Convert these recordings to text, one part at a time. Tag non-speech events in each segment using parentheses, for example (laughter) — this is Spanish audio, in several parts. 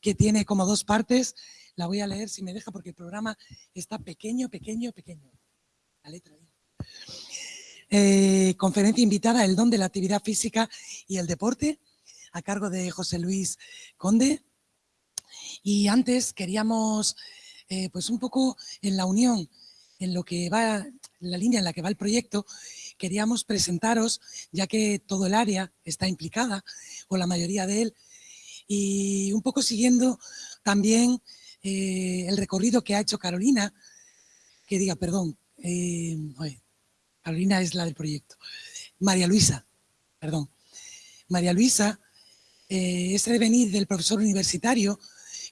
que tiene como dos partes. La voy a leer si me deja porque el programa está pequeño, pequeño, pequeño. La letra. Eh, conferencia invitada, el don de la actividad física y el deporte, a cargo de José Luis Conde. Y antes queríamos, eh, pues un poco en la unión, en lo que va, en la línea en la que va el proyecto, queríamos presentaros, ya que todo el área está implicada, o la mayoría de él, y un poco siguiendo también eh, el recorrido que ha hecho Carolina, que diga, perdón, eh, Carolina es la del proyecto, María Luisa, perdón, María Luisa, eh, ese devenir del profesor universitario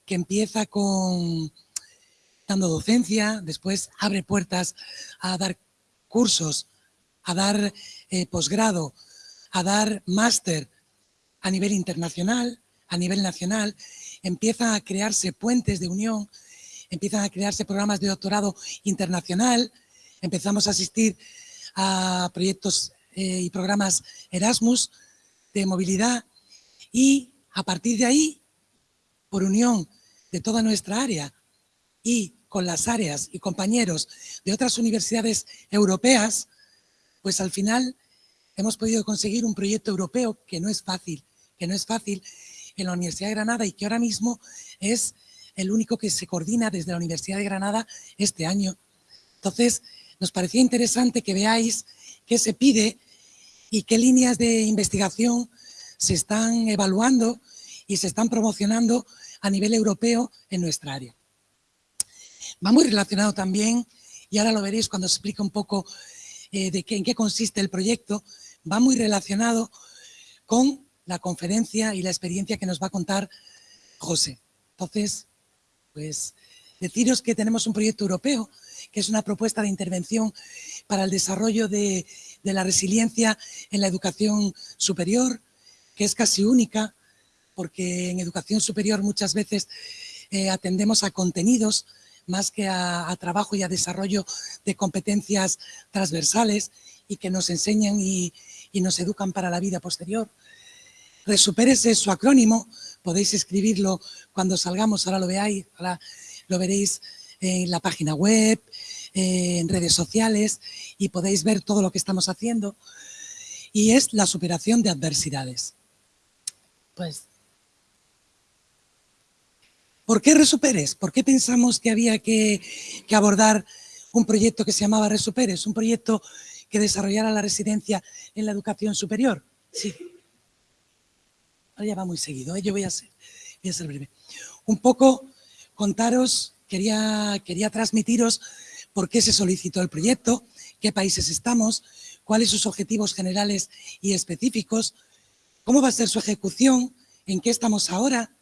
que empieza con dando docencia, después abre puertas a dar cursos, a dar posgrado, a dar máster a nivel internacional, a nivel nacional, empiezan a crearse puentes de unión, empiezan a crearse programas de doctorado internacional, empezamos a asistir a proyectos eh, y programas Erasmus de movilidad y a partir de ahí, por unión de toda nuestra área y con las áreas y compañeros de otras universidades europeas, pues al final hemos podido conseguir un proyecto europeo que no es fácil, que no es fácil en la Universidad de Granada y que ahora mismo es el único que se coordina desde la Universidad de Granada este año. Entonces, nos parecía interesante que veáis qué se pide y qué líneas de investigación se están evaluando y se están promocionando a nivel europeo en nuestra área. Va muy relacionado también, y ahora lo veréis cuando os explique un poco eh, de qué, en qué consiste el proyecto, va muy relacionado con la conferencia y la experiencia que nos va a contar José. Entonces, pues deciros que tenemos un proyecto europeo, que es una propuesta de intervención para el desarrollo de, la resiliencia en la educación superior, que es casi única, porque en educación superior muchas veces eh, atendemos a contenidos más que a, trabajo y a desarrollo de competencias transversales y que nos enseñan y nos educan para la vida posterior. Resupérese es su acrónimo, podéis escribirlo cuando salgamos, ahora lo veáis, ahora lo veréis en la página web, en redes sociales y podéis ver todo lo que estamos haciendo. Y es la superación de adversidades. Pues, ¿por qué Resuperes? ¿Por qué pensamos que había que, que abordar un proyecto que se llamaba Resuperes? Un proyecto que desarrollara la residencia en la educación superior. Sí ya va muy seguido, ¿eh? yo voy a, ser, voy a ser breve. Un poco contaros, quería, quería transmitiros por qué se solicitó el proyecto, qué países estamos, cuáles sus objetivos generales y específicos, cómo va a ser su ejecución, en qué estamos ahora,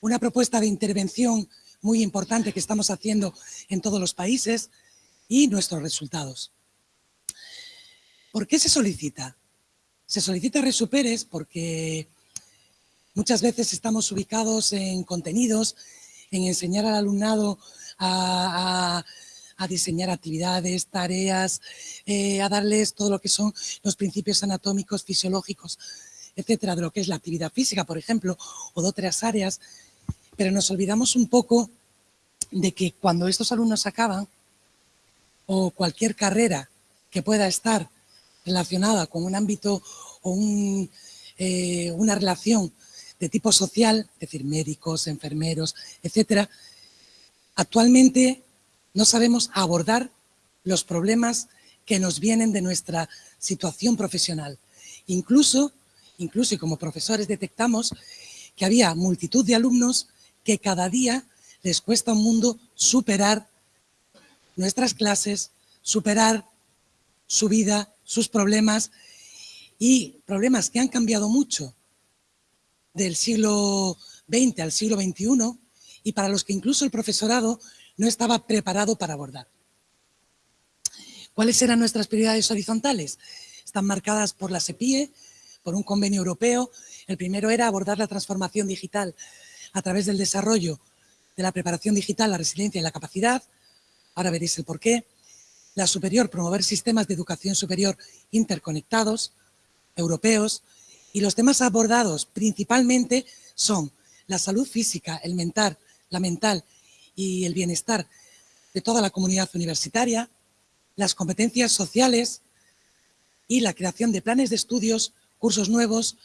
una propuesta de intervención muy importante que estamos haciendo en todos los países y nuestros resultados. ¿Por qué se solicita? Se solicita Resuperes porque Muchas veces estamos ubicados en contenidos, en enseñar al alumnado a, diseñar actividades, tareas, eh, a darles todo lo que son los principios anatómicos, fisiológicos, etcétera, de lo que es la actividad física, por ejemplo, o de otras áreas, pero nos olvidamos un poco de que cuando estos alumnos acaban, o cualquier carrera que pueda estar relacionada con un ámbito o eh, una relación de tipo social, es decir, médicos, enfermeros, etcétera, actualmente no sabemos abordar los problemas que nos vienen de nuestra situación profesional. Incluso, incluso y como profesores detectamos que había multitud de alumnos que cada día les cuesta un mundo superar nuestras clases, superar su vida, sus problemas y problemas que han cambiado mucho del siglo XX al siglo XXI y para los que incluso el profesorado no estaba preparado para abordar. ¿Cuáles eran nuestras prioridades horizontales? Están marcadas por la SEPIE, por un convenio europeo. El primero era abordar la transformación digital a través del desarrollo de la preparación digital, la resiliencia y la capacidad. Ahora veréis el porqué. La superior, promover sistemas de educación superior interconectados, europeos, y los temas abordados principalmente son la salud física, el mental, la mental y el bienestar de toda la comunidad universitaria, las competencias sociales y la creación de planes de estudios, cursos nuevos,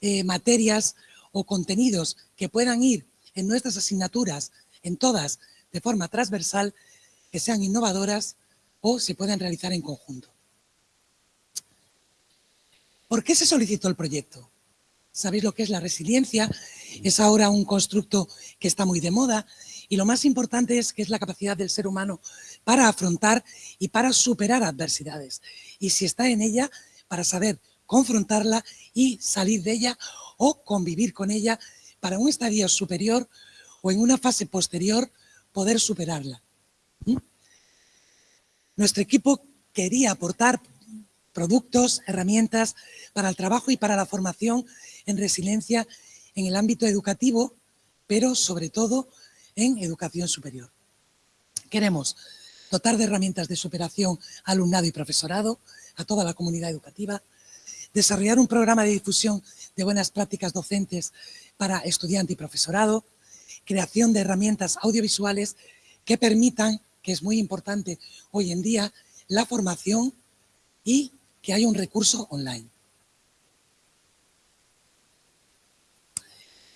eh, materias o contenidos que puedan ir en nuestras asignaturas, en todas, de forma transversal, que sean innovadoras o se puedan realizar en conjunto. ¿Por qué se solicitó el proyecto? Sabéis lo que es la resiliencia, es ahora un constructo que está muy de moda y lo más importante es que es la capacidad del ser humano para afrontar y para superar adversidades. Y si está en ella, para saber confrontarla y salir de ella o convivir con ella para un estadio superior o en una fase posterior poder superarla. ¿Mm? Nuestro equipo quería aportar productos, herramientas para el trabajo y para la formación en resiliencia en el ámbito educativo, pero sobre todo en educación superior. Queremos dotar de herramientas de superación alumnado y profesorado, a toda la comunidad educativa, desarrollar un programa de difusión de buenas prácticas docentes para estudiante y profesorado, creación de herramientas audiovisuales que permitan, que es muy importante hoy en día, la formación y que haya un recurso online.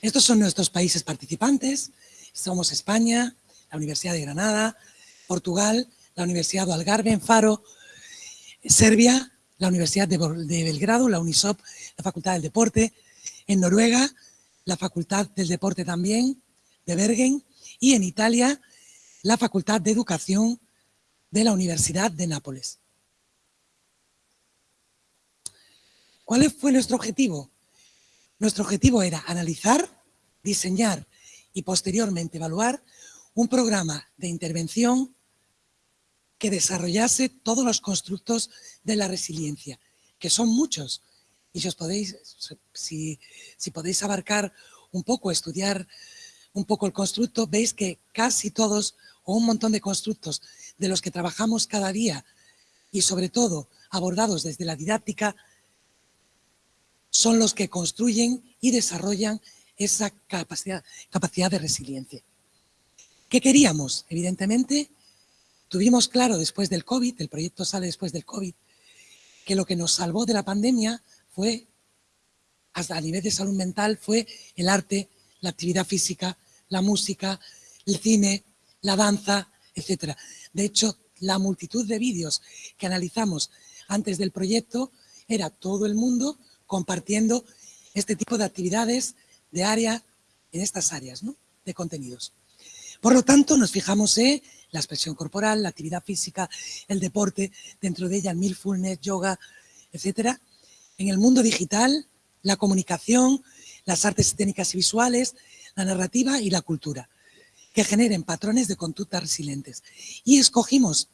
Estos son nuestros países participantes. Somos España, la Universidad de Granada, Portugal, la Universidad de Algarve en Faro, Serbia, la Universidad de, Belgrado, la UNISOP, la Facultad del Deporte, en Noruega, la Facultad del Deporte también, de Bergen, y en Italia, la Facultad de Educación de la Universidad de Nápoles. ¿Cuál fue nuestro objetivo? Nuestro objetivo era analizar, diseñar y posteriormente evaluar un programa de intervención que desarrollase todos los constructos de la resiliencia, que son muchos. Y si, os podéis, si, podéis abarcar un poco, estudiar un poco el constructo, veis que casi todos o un montón de constructos de los que trabajamos cada día y sobre todo abordados desde la didáctica son los que construyen y desarrollan esa capacidad, capacidad de resiliencia. ¿Qué queríamos? Evidentemente, tuvimos claro después del COVID, el proyecto sale después del COVID, que lo que nos salvó de la pandemia fue, hasta a nivel de salud mental, fue el arte, la actividad física, la música, el cine, la danza, etc. De hecho, la multitud de vídeos que analizamos antes del proyecto era todo el mundo compartiendo este tipo de actividades de área en estas áreas de contenidos. Por lo tanto, nos fijamos en la expresión corporal, la actividad física, el deporte, dentro de ella el mindfulness, yoga, etcétera. En el mundo digital, la comunicación, las artes técnicas y visuales, la narrativa y la cultura, que generen patrones de conducta resilientes. Y escogimos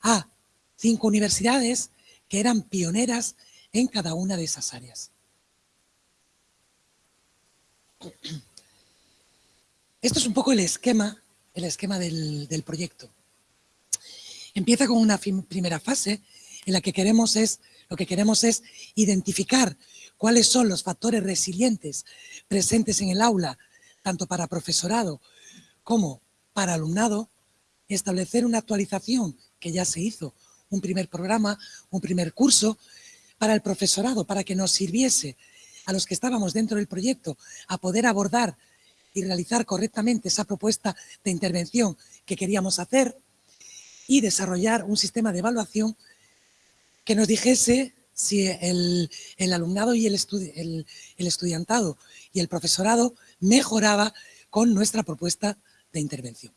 a cinco universidades que eran pioneras en cada una de esas áreas. (clears throat) Esto es un poco el esquema, el esquema del, proyecto. Empieza con una primera fase en la que queremos es, lo que queremos es identificar cuáles son los factores resilientes presentes en el aula, tanto para profesorado como para alumnado, establecer una actualización que ya se hizo, un primer programa, un primer curso, para el profesorado, para que nos sirviese a los que estábamos dentro del proyecto a poder abordar y realizar correctamente esa propuesta de intervención que queríamos hacer y desarrollar un sistema de evaluación que nos dijese si el, alumnado y el, el estudiantado y el profesorado mejoraba con nuestra propuesta de intervención.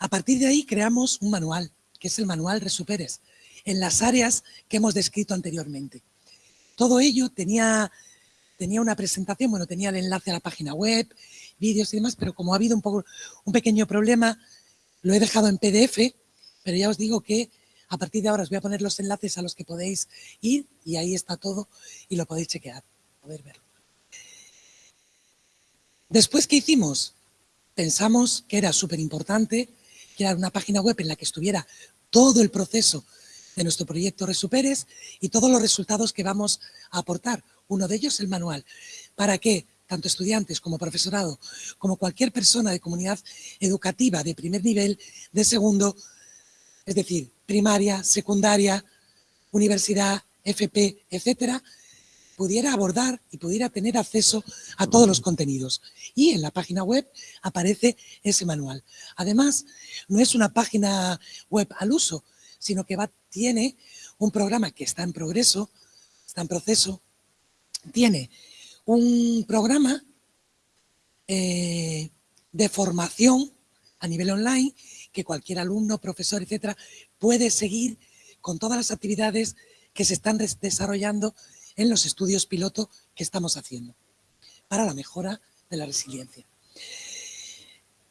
A partir de ahí creamos un manual, que es el manual Resuperes, en las áreas que hemos descrito anteriormente. Todo ello tenía, tenía una presentación, bueno, tenía el enlace a la página web, vídeos y demás, pero como ha habido un, poco, un pequeño problema, lo he dejado en PDF, pero ya os digo que a partir de ahora os voy a poner los enlaces a los que podéis ir y ahí está todo y lo podéis chequear, poder verlo. Después, ¿qué hicimos? Pensamos que era súper importante crear una página web en la que estuviera todo el proceso de nuestro proyecto Resuperes y todos los resultados que vamos a aportar. Uno de ellos el manual. ¿Para qué? tanto estudiantes como profesorado, como cualquier persona de comunidad educativa de primer nivel, de segundo, es decir, primaria, secundaria, universidad, FP, etcétera, pudiera abordar y pudiera tener acceso a todos los contenidos. Y en la página web aparece ese manual. Además, no es una página web al uso, sino que va, tiene un programa que está en progreso, está en proceso, tiene un programa eh, de formación a nivel online que cualquier alumno, profesor, etcétera, puede seguir con todas las actividades que se están desarrollando en los estudios piloto que estamos haciendo para la mejora de la resiliencia.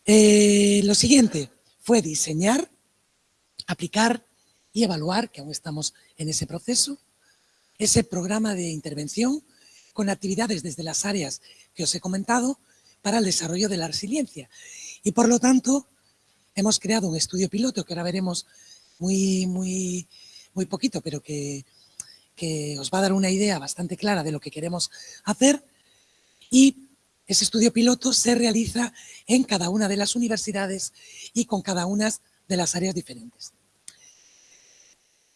Eh, lo siguiente fue diseñar, aplicar y evaluar, que aún estamos en ese proceso, ese programa de intervención con actividades desde las áreas que os he comentado para el desarrollo de la resiliencia. Y por lo tanto, hemos creado un estudio piloto que ahora veremos muy, muy, muy poquito, pero que que os va a dar una idea bastante clara de lo que queremos hacer y ese estudio piloto se realiza en cada una de las universidades y con cada una de las áreas diferentes.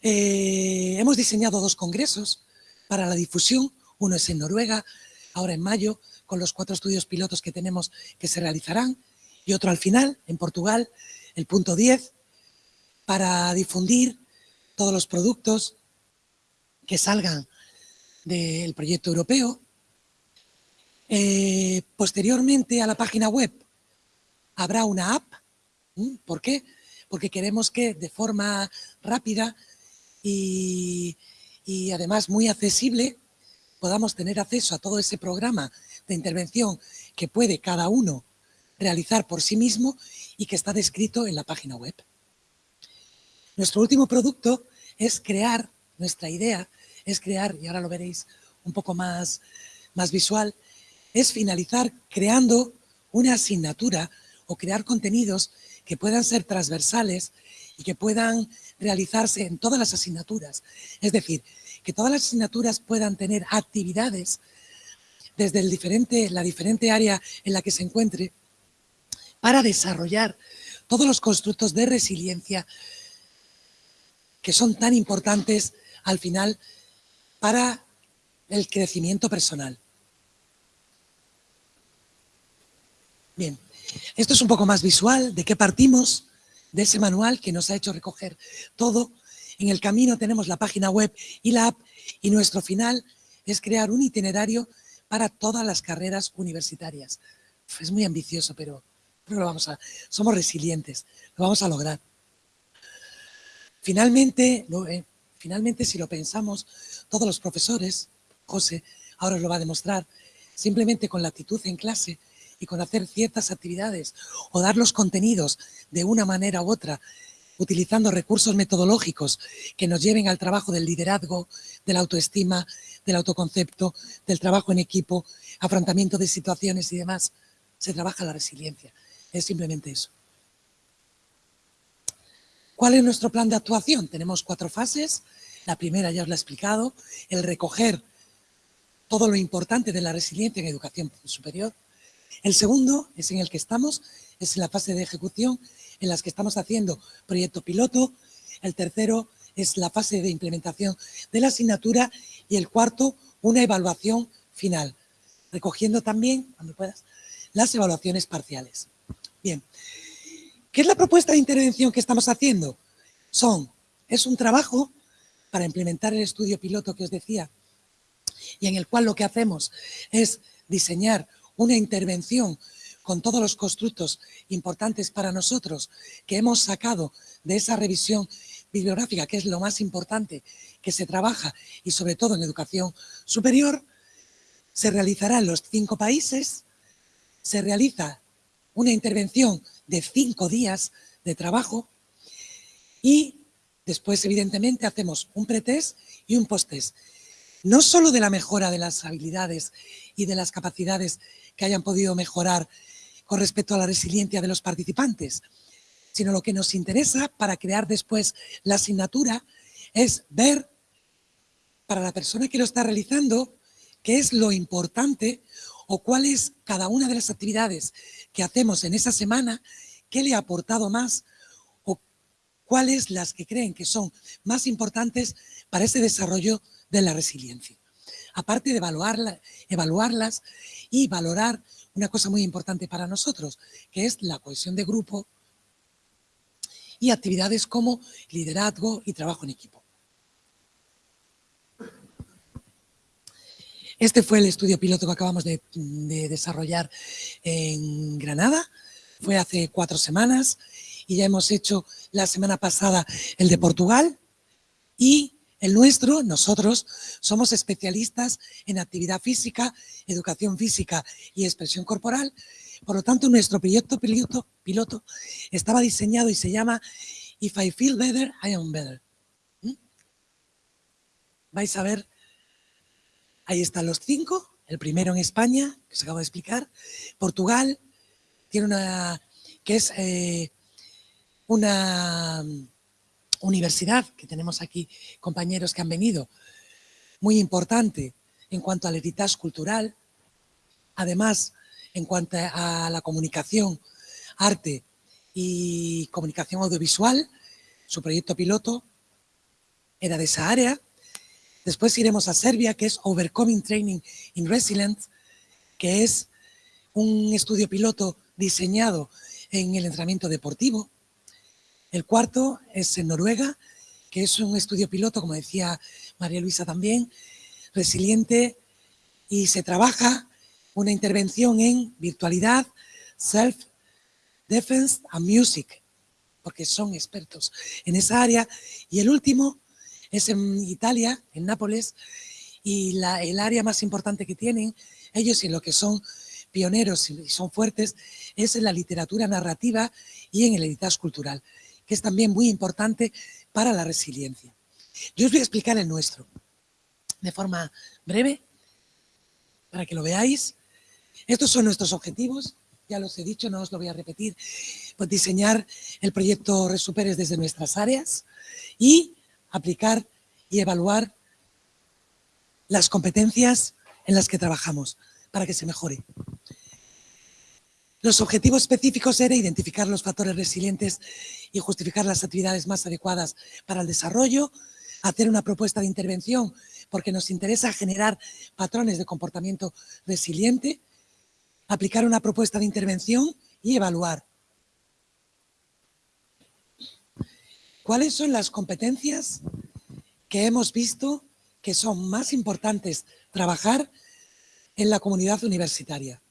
Eh, hemos diseñado dos congresos para la difusión, uno es en Noruega, ahora en mayo, con los cuatro estudios pilotos que tenemos que se realizarán, y otro al final, en Portugal, el punto 10, para difundir todos los productos, que salgan del proyecto europeo. Eh, posteriormente a la página web habrá una app. ¿Por qué? Porque queremos que de forma rápida y, además muy accesible podamos tener acceso a todo ese programa de intervención que puede cada uno realizar por sí mismo y que está descrito en la página web. Nuestro último producto es crear nuestra idea es crear, y ahora lo veréis un poco más, más visual, es finalizar creando una asignatura o crear contenidos que puedan ser transversales que puedan realizarse en todas las asignaturas. Es decir, que todas las asignaturas puedan tener actividades desde el diferente, la diferente área en la que se encuentre para desarrollar todos los constructos de resiliencia que son tan importantes al final para el crecimiento personal. Bien, esto es un poco más visual de qué partimos de ese manual que nos ha hecho recoger todo. En el camino tenemos la página web y la app y nuestro final es crear un itinerario para todas las carreras universitarias. Es muy ambicioso, pero, lo vamos a, somos resilientes, lo vamos a lograr. Finalmente, eh, finalmente, si lo pensamos, todos los profesores, José ahora os lo va a demostrar, simplemente con la actitud en clase y con hacer ciertas actividades o dar los contenidos de una manera u otra, utilizando recursos metodológicos que nos lleven al trabajo del liderazgo, de la autoestima, del autoconcepto, del trabajo en equipo, afrontamiento de situaciones y demás, se trabaja la resiliencia. Es simplemente eso. ¿Cuál es nuestro plan de actuación? Tenemos cuatro fases. La primera ya os la he explicado, el recoger todo lo importante de la resiliencia en educación superior. El segundo es en el que estamos, es la fase de ejecución en las que estamos haciendo proyecto piloto. El tercero es la fase de implementación de la asignatura y el cuarto, una evaluación final, recogiendo también, cuando puedas, las evaluaciones parciales. Bien, ¿Qué es la propuesta de intervención que estamos haciendo? Son, es un trabajo para implementar el estudio piloto que os decía y en el cual lo que hacemos es diseñar una intervención con todos los constructos importantes para nosotros que hemos sacado de esa revisión bibliográfica, que es lo más importante que se trabaja y sobre todo en educación superior, se realizará en los cinco países, se realiza una intervención de cinco días de trabajo y después, evidentemente, hacemos un pretest y un posttest. No solo de la mejora de las habilidades y de las capacidades que hayan podido mejorar con respecto a la resiliencia de los participantes, sino lo que nos interesa para crear después la asignatura es ver para la persona que lo está realizando qué es lo importante o cuál es cada una de las actividades que hacemos en esa semana, qué le ha aportado más o cuáles las que creen que son más importantes para ese desarrollo de la resiliencia. Aparte de evaluarlas y valorar una cosa muy importante para nosotros, que es la cohesión de grupo y actividades como liderazgo y trabajo en equipo. Este fue el estudio piloto que acabamos de, desarrollar en Granada. Fue hace cuatro semanas y ya hemos hecho la semana pasada el de Portugal y el nuestro, nosotros, somos especialistas en actividad física, educación física y expresión corporal. Por lo tanto, nuestro proyecto piloto, estaba diseñado y se llama If I Feel Better, I Am Better. ¿Mm? Vais a ver Ahí están los cinco. El primero en España, que se acaba de explicar. Portugal tiene una, que es eh, una universidad, que tenemos aquí compañeros que han venido, muy importante en cuanto al heritage cultural. Además, en cuanto a la comunicación, arte y comunicación audiovisual, su proyecto piloto era de esa área. Después iremos a Serbia, que es Overcoming Training in Resilience, que es un estudio piloto diseñado en el entrenamiento deportivo. El cuarto es en Noruega, que es un estudio piloto, como decía María Luisa también, resiliente y se trabaja una intervención en virtualidad, self-defense and music, porque son expertos en esa área. Y el último es en Italia, en Nápoles, y el área más importante que tienen ellos y en lo que son pioneros y son fuertes es en la literatura narrativa y en el editas cultural, es también muy importante para la resiliencia. Yo os voy a explicar el nuestro de forma breve para que lo veáis. Estos son nuestros objetivos, ya los he dicho, no os lo voy a repetir, pues diseñar el proyecto Resuperes desde nuestras áreas y aplicar y evaluar las competencias en las que trabajamos para que se mejore. Los objetivos específicos era identificar los factores resilientes y justificar las actividades más adecuadas para el desarrollo, hacer una propuesta de intervención porque nos interesa generar patrones de comportamiento resiliente, aplicar una propuesta de intervención y evaluar. ¿Cuáles son las competencias que hemos visto que son más importantes trabajar en la comunidad universitaria?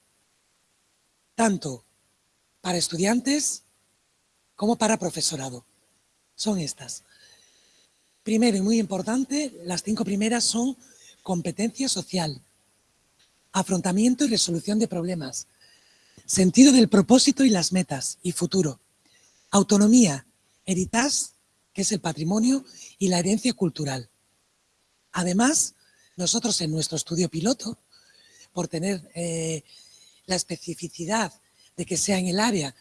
Tanto para estudiantes como para profesorado. Son estas. Primero y muy importante, las cinco primeras son competencia social, afrontamiento y resolución de problemas, sentido del propósito y las metas y futuro, autonomía, heritage que es el patrimonio y la herencia cultural. Además, nosotros en nuestro estudio piloto, por tener eh, la especificidad de que sea en el área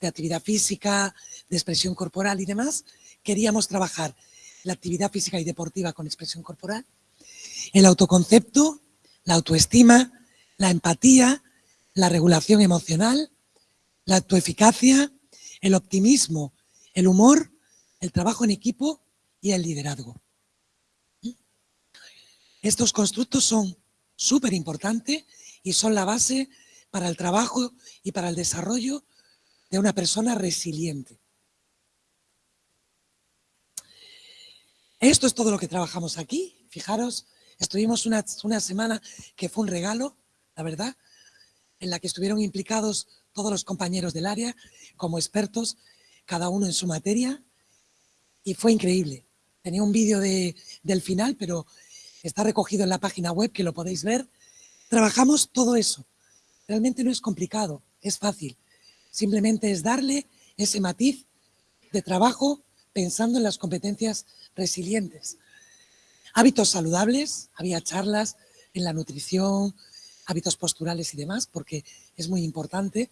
de actividad física, de expresión corporal y demás, queríamos trabajar la actividad física y deportiva con expresión corporal, el autoconcepto, la autoestima, la empatía, la regulación emocional, la autoeficacia, el optimismo, el humor el trabajo en equipo y el liderazgo. Estos constructos son súper importantes y son la base para el trabajo y para el desarrollo de una persona resiliente. Esto es todo lo que trabajamos aquí. Fijaros, estuvimos una, una semana que fue un regalo, la verdad, en la que estuvieron implicados todos los compañeros del área como expertos, cada uno en su materia, y fue increíble. Tenía un vídeo de, del final, pero está recogido en la página web que lo podéis ver. Trabajamos todo eso. Realmente no es complicado, es fácil. Simplemente es darle ese matiz de trabajo pensando en las competencias resilientes. Hábitos saludables, había charlas en la nutrición, hábitos posturales y demás, porque es muy importante.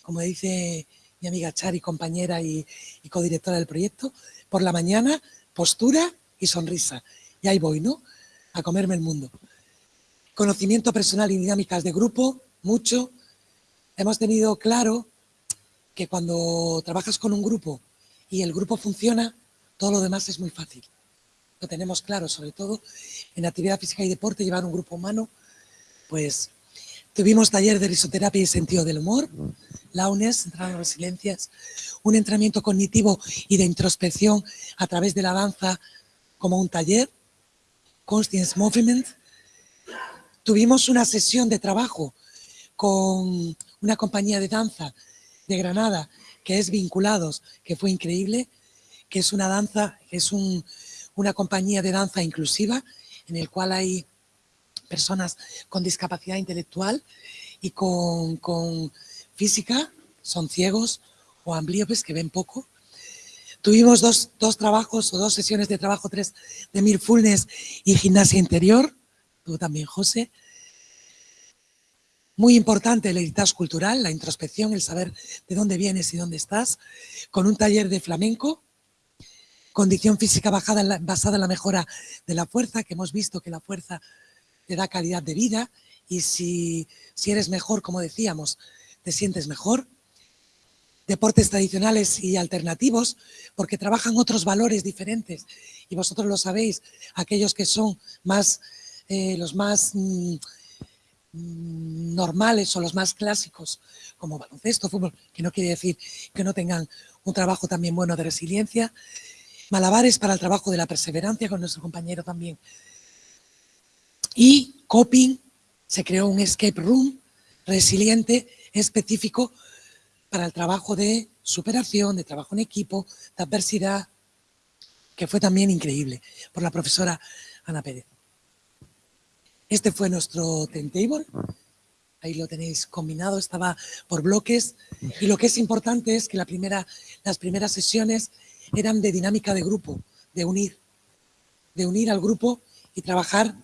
Como dice mi amiga Chari, compañera y, y codirectora del proyecto, por la mañana, postura y sonrisa. Y ahí voy, ¿no? A comerme el mundo. Conocimiento personal y dinámicas de grupo, mucho, hemos tenido claro que cuando trabajas con un grupo y el grupo funciona, todo lo demás es muy fácil. Lo tenemos claro, sobre todo en actividad física y deporte, llevar un grupo humano, pues tuvimos taller de risoterapia y sentido del humor, la UNES, entrando resiliencias, un entrenamiento cognitivo y de introspección a través de la danza como un taller, Conscience Movement. Tuvimos una sesión de trabajo con una compañía de danza de Granada que es Vinculados, que fue increíble, que es una danza, es una compañía de danza inclusiva en el cual hay personas con discapacidad intelectual y con, con física, son ciegos o ambliopes que ven poco. Tuvimos dos, dos, trabajos o dos sesiones de trabajo, tres de Mirfulness y gimnasia interior, tuvo también José. Muy importante el heritage cultural, la introspección, el saber de dónde vienes y dónde estás, con un taller de flamenco, condición física bajada, basada en la mejora de la fuerza, que hemos visto que la fuerza te da calidad de vida y si, si eres mejor, como decíamos, te sientes mejor. Deportes tradicionales y alternativos, porque trabajan otros valores diferentes y vosotros lo sabéis, aquellos que son más, eh, los más... Mm, normales o los más clásicos, como baloncesto, fútbol, que no quiere decir que no tengan un trabajo también bueno de resiliencia, malabares para el trabajo de la perseverancia con nuestro compañero también. Y coping, se creó un escape room resiliente específico para el trabajo de superación, de trabajo en equipo, de adversidad, que fue también increíble por la profesora Ana Pérez. Este fue nuestro timetable. Ahí lo tenéis combinado, estaba por bloques. Y lo que es importante es que la primera, las primeras sesiones eran de dinámica de grupo, de unir, de unir al grupo y trabajar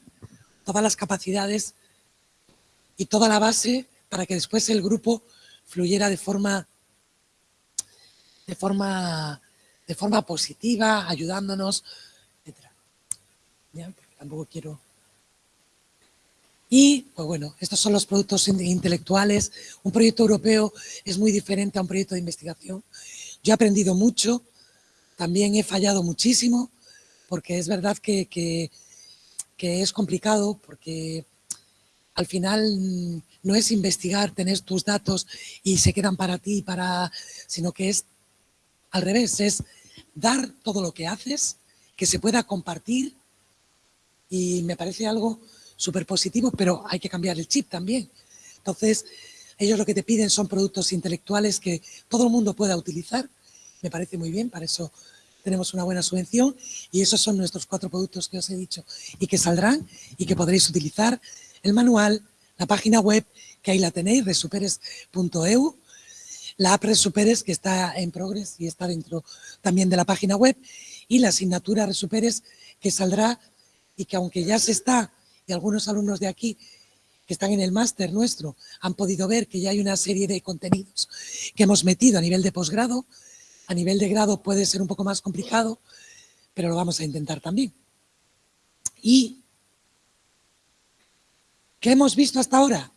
todas las capacidades y toda la base para que después el grupo fluyera de forma, de forma, de forma positiva, ayudándonos, etc. Tampoco quiero y, pues bueno, estos son los productos intelectuales. Un proyecto europeo es muy diferente a un proyecto de investigación. Yo he aprendido mucho, también he fallado muchísimo, porque es verdad que, que, es complicado, porque al final no es investigar, tener tus datos y se quedan para ti, para, sino que es al revés, es dar todo lo que haces, que se pueda compartir y me parece algo súper positivo, pero hay que cambiar el chip también. Entonces, ellos lo que te piden son productos intelectuales que todo el mundo pueda utilizar. Me parece muy bien, para eso tenemos una buena subvención y esos son nuestros cuatro productos que os he dicho y que saldrán y que podréis utilizar. El manual, la página web, que ahí la tenéis, resuperes.eu, la app Resuperes que está en progress y está dentro también de la página web y la asignatura Resuperes que saldrá y que aunque ya se está y algunos alumnos de aquí que están en el máster nuestro han podido ver que ya hay una serie de contenidos que hemos metido a nivel de posgrado. A nivel de grado puede ser un poco más complicado, pero lo vamos a intentar también. ¿Y qué hemos visto hasta ahora?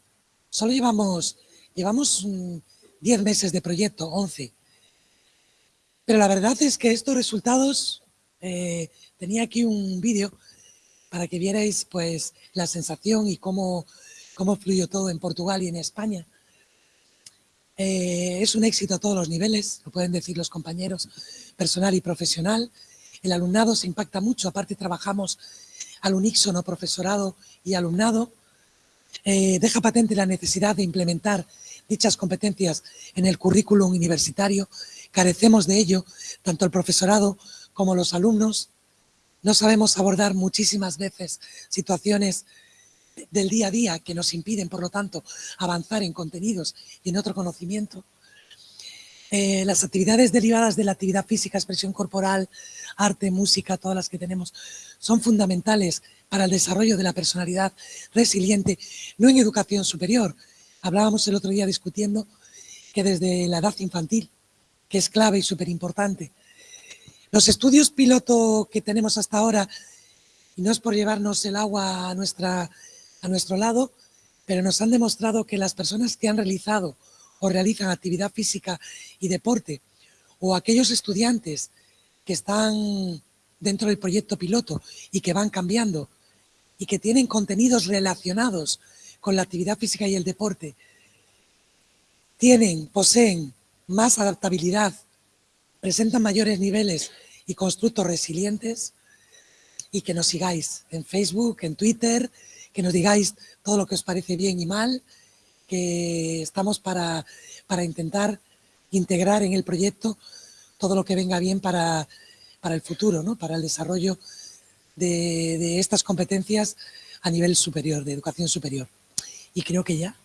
Solo llevamos, llevamos 10 mm, meses de proyecto, 11. Pero la verdad es que estos resultados, eh, tenía aquí un vídeo para que vierais pues la sensación y cómo, cómo fluyó todo en Portugal y en España. Eh, es un éxito a todos los niveles, lo pueden decir los compañeros, personal y profesional. El alumnado se impacta mucho, aparte trabajamos al unísono profesorado y alumnado. Eh, deja patente la necesidad de implementar dichas competencias en el currículum universitario. Carecemos de ello, tanto el profesorado como los alumnos. No sabemos abordar muchísimas veces situaciones del día a día que nos impiden, por lo tanto, avanzar en contenidos y en otro conocimiento. Eh, las actividades derivadas de la actividad física, expresión corporal, arte, música, todas las que tenemos, son fundamentales para el desarrollo de la personalidad resiliente, no en educación superior. Hablábamos el otro día discutiendo que desde la edad infantil, que es clave y súper importante, los estudios piloto que tenemos hasta ahora, y no es por llevarnos el agua a, a nuestro lado, pero nos han demostrado que las personas que han realizado o realizan actividad física y deporte, o aquellos estudiantes que están dentro del proyecto piloto y que van cambiando y que tienen contenidos relacionados con la actividad física y el deporte, tienen, poseen más adaptabilidad, presentan mayores niveles y constructos resilientes, y que nos sigáis en Facebook, en Twitter, que nos digáis todo lo que os parece bien y mal, que estamos para, para intentar integrar en el proyecto todo lo que venga bien para, para el futuro, ¿no? para el desarrollo de, de estas competencias a nivel superior, de educación superior. Y creo que ya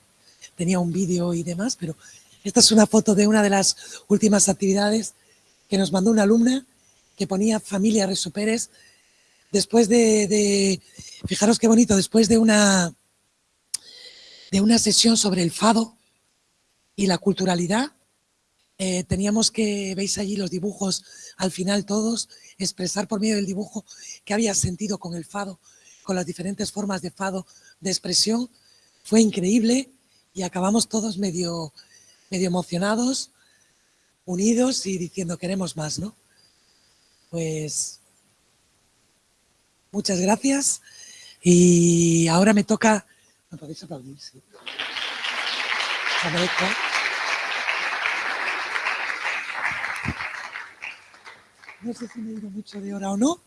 tenía un vídeo y demás, pero esta es una foto de una de las últimas actividades que nos mandó una alumna que ponía familia resuperes después de, fijaros qué bonito, después de una, de una sesión sobre el fado y la culturalidad, eh, teníamos que, veis allí los dibujos, al final todos, expresar por medio del dibujo qué había sentido con el fado, con las diferentes formas de fado, de expresión. Fue increíble y acabamos todos medio, medio emocionados, unidos y diciendo queremos más, ¿no? Pues Muchas gracias. Y ahora me toca... ¿Me podéis aplaudir? No sé si me he ido mucho de hora o no.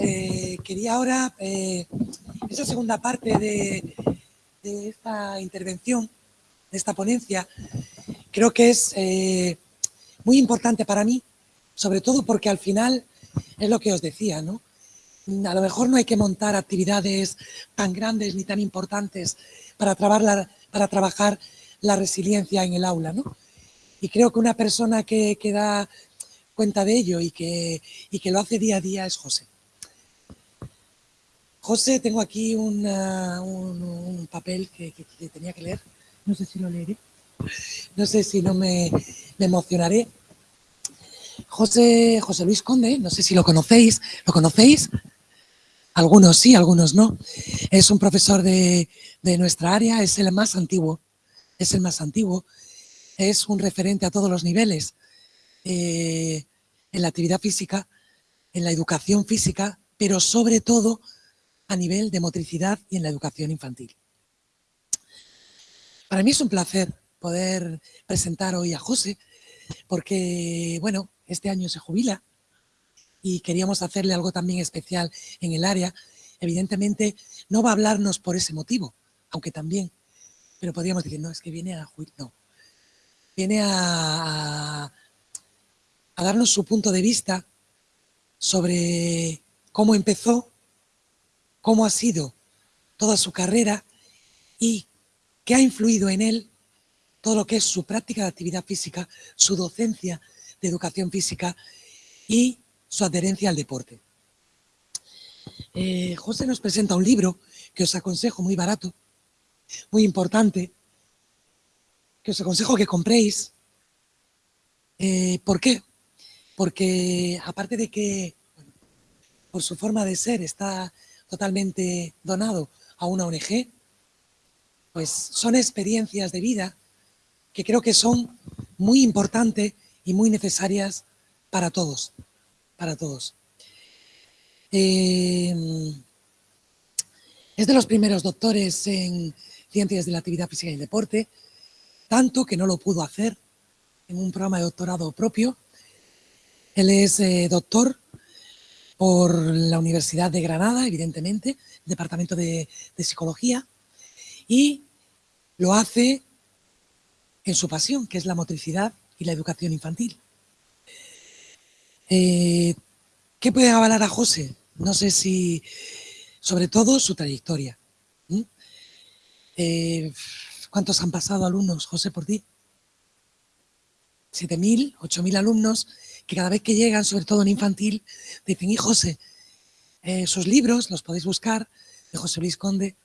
Eh, quería ahora, eh, esa segunda parte de, esta intervención, de esta ponencia, creo que es eh, muy importante para mí, sobre todo porque al final es lo que os decía, ¿no? a lo mejor no hay que montar actividades tan grandes ni tan importantes para trabajar la, para trabajar la resiliencia en el aula, ¿no? Y creo que una persona que, da cuenta de ello y que, que lo hace día a día es José. José, tengo aquí un, papel que, tenía que leer. No sé si lo leeré. No sé si no me, me emocionaré. José, José Luis Conde, no sé si lo conocéis. ¿Lo conocéis? Algunos sí, algunos no. Es un profesor de, nuestra área, es el más antiguo, es el más antiguo, es un referente a todos los niveles eh, en la actividad física, en la educación física, pero sobre todo a nivel de motricidad y en la educación infantil. Para mí es un placer poder presentar hoy a José, porque, bueno, este año se jubila, y queríamos hacerle algo también especial en el área. Evidentemente no va a hablarnos por ese motivo, aunque también, pero podríamos decir, no, es que viene a no. Viene a darnos su punto de vista sobre cómo empezó, cómo ha sido toda su carrera y qué ha influido en él todo lo que es su práctica de actividad física, su docencia de educación física y su adherencia al deporte. Eh, José nos presenta un libro que os aconsejo muy barato, muy importante, que os aconsejo que compréis. Eh, ¿Por qué? Porque aparte de que por su forma de ser está totalmente donado a una ONG, pues son experiencias de vida que creo que son muy importantes y muy necesarias para todos para todos. Em, es de los primeros doctores en ciencias de la actividad física y el deporte, tanto que no lo pudo hacer en un programa de doctorado propio. Él es eh, doctor por la Universidad de Granada, evidentemente, Departamento de, de Psicología, y lo hace en su pasión, que es la motricidad y la educación infantil. Eh, ¿Qué puede avalar a José? No sé si, sobre todo, su trayectoria. Eh, ¿Cuántos han pasado alumnos, José, por ti? 7.000, 8.000 alumnos que cada vez que llegan, sobre todo en infantil, dicen, y José, eh, sus libros, los podéis buscar, de José Luis Conde,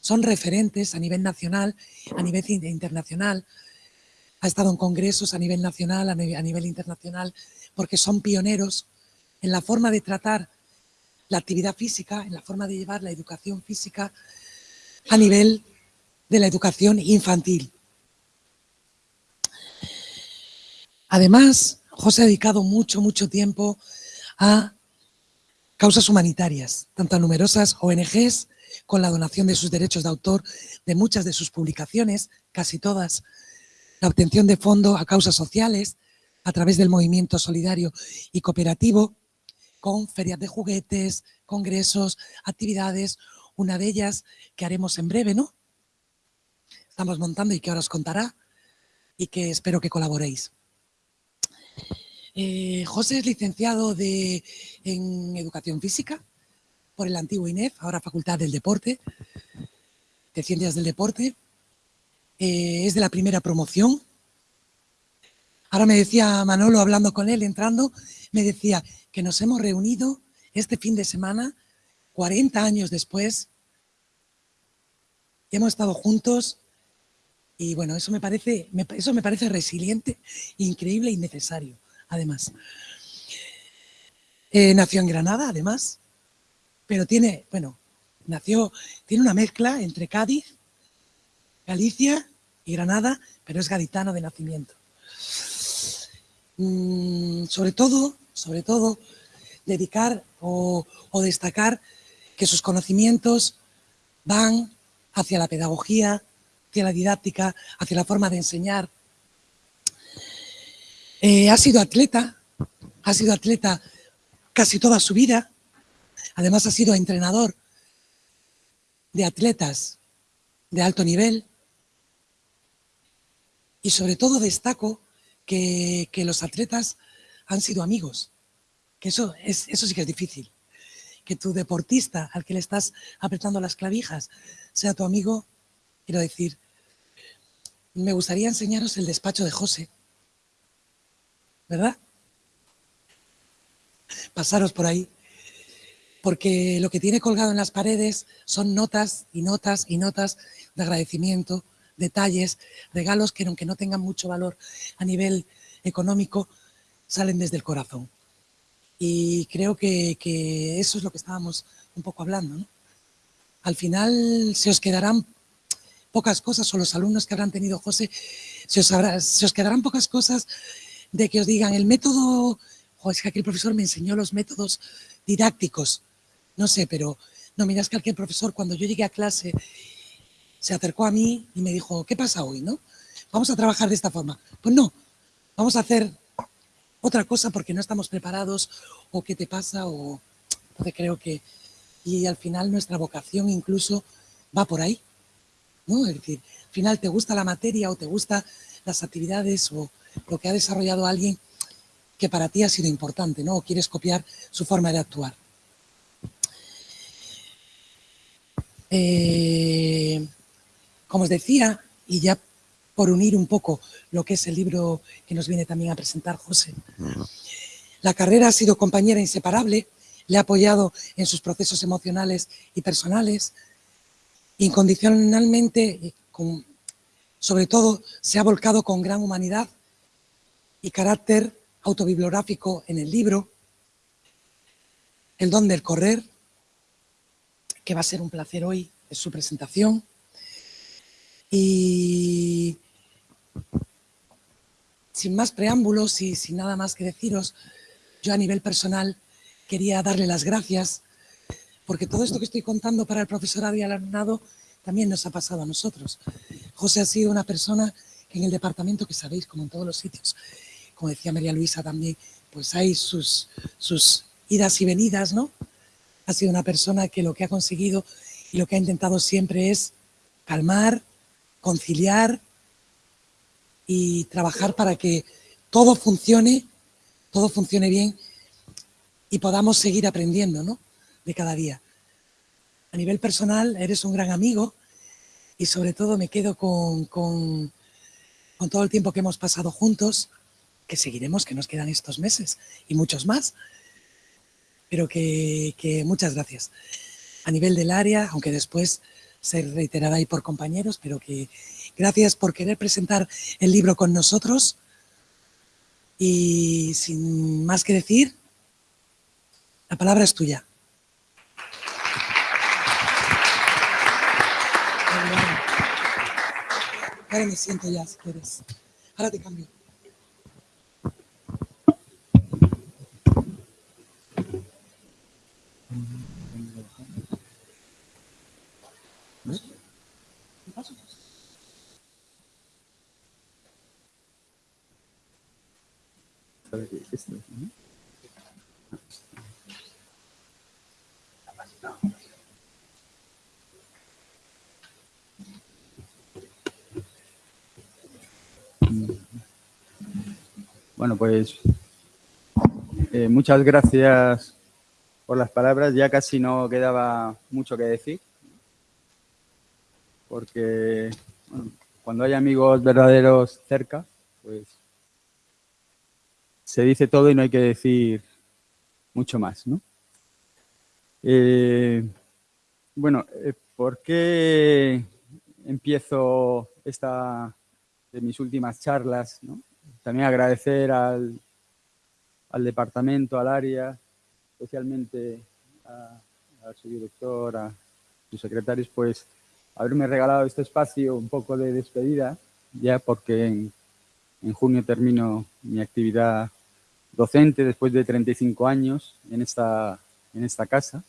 son referentes a nivel nacional, a nivel internacional, ha estado en congresos a nivel nacional, a nivel internacional, porque son pioneros en la forma de tratar la actividad física, en la forma de llevar la educación física a nivel de la educación infantil. Además, José ha dedicado mucho, mucho tiempo a causas humanitarias, tanto a numerosas ONGs, con la donación de sus derechos de autor de muchas de sus publicaciones, casi todas, la obtención de fondo a causas sociales a través del movimiento solidario y cooperativo, con ferias de juguetes, congresos, actividades, una de ellas que haremos en breve, ¿no? Estamos montando y que ahora os contará y que espero que colaboréis. Eh, José es licenciado de, en Educación Física por el antiguo INEF, ahora Facultad del Deporte, de Ciencias del Deporte. Eh, es de la primera promoción. Ahora me decía Manolo, hablando con él, entrando, me decía que nos hemos reunido este fin de semana, 40 años después, hemos estado juntos y bueno, eso me parece, eso me parece resiliente, increíble y necesario, además. Eh, nació en Granada, además, pero tiene, bueno, nació, tiene una mezcla entre Cádiz, Galicia y Granada, pero es gaditano de nacimiento. Mm, sobre todo, sobre todo, dedicar o, destacar que sus conocimientos van hacia la pedagogía, hacia la didáctica, hacia la forma de enseñar. Eh, ha sido atleta, ha sido atleta casi toda su vida, además ha sido entrenador de atletas de alto nivel y sobre todo destaco que, los atletas han sido amigos, que eso, es, eso sí que es difícil, que tu deportista al que le estás apretando las clavijas sea tu amigo, quiero decir, me gustaría enseñaros el despacho de José, ¿verdad? Pasaros por ahí, porque lo que tiene colgado en las paredes son notas y notas y notas de agradecimiento, detalles, regalos que aunque no tengan mucho valor a nivel económico, salen desde el corazón. Y creo que, eso es lo que estábamos un poco hablando. Al final se os quedarán pocas cosas, o los alumnos que habrán tenido José, se os, quedarán pocas cosas de que os digan el método, o es que aquí el profesor me enseñó los métodos didácticos, no sé, pero no, miras que aquel profesor cuando yo llegué a clase se acercó a mí y me dijo, ¿qué pasa hoy? no? Vamos a trabajar de esta forma. Pues no, vamos a hacer otra cosa porque no estamos preparados o qué te pasa o... Entonces creo que... Y al final nuestra vocación incluso va por ahí. ¿no? Es decir, al final te gusta la materia o te gusta las actividades o lo que ha desarrollado alguien que para ti ha sido importante, ¿no? O quieres copiar su forma de actuar. Eh, como os decía, y ya por unir un poco lo que es el libro que nos viene también a presentar José, la carrera ha sido compañera inseparable, le ha apoyado en sus procesos emocionales y personales, incondicionalmente, sobre todo, se ha volcado con gran humanidad y carácter autobibliográfico en el libro, El don del correr, que va a ser un placer hoy, es su presentación. Y sin más preámbulos y sin nada más que deciros, yo a nivel personal quería darle las gracias porque todo esto que estoy contando para el profesorado y al alumnado también nos ha pasado a nosotros. José ha sido una persona que en el departamento, que sabéis, como en todos los sitios, como decía María Luisa también, pues hay sus, sus idas y venidas, ¿no? Ha sido una persona que lo que ha conseguido y lo que ha intentado siempre es calmar, conciliar y trabajar para que todo funcione, todo funcione bien y podamos seguir aprendiendo, ¿no? de cada día. A nivel personal, eres un gran amigo y sobre todo me quedo con, con, todo el tiempo que hemos pasado juntos, que seguiremos, que nos quedan estos meses y muchos más, pero que muchas gracias. A nivel del área, aunque después ser reiterada ahí por compañeros, pero que gracias por querer presentar el libro con nosotros. Y sin más que decir, la palabra es tuya. Ahora me siento ya, si quieres. Ahora te cambio. Bueno, pues eh, muchas gracias por las palabras. Ya casi no quedaba mucho que decir. Porque cuando hay amigos verdaderos cerca, pues se dice todo y no hay que decir mucho más, ¿no? Eh, bueno, eh, ¿por qué empiezo esta de mis últimas charlas? También agradecer al, al, departamento, al área, especialmente a, su director, a sus secretarios, pues haberme regalado este espacio un poco de despedida, ya porque en, en junio termino mi actividad docente después de 35 años en esta, en esta casa.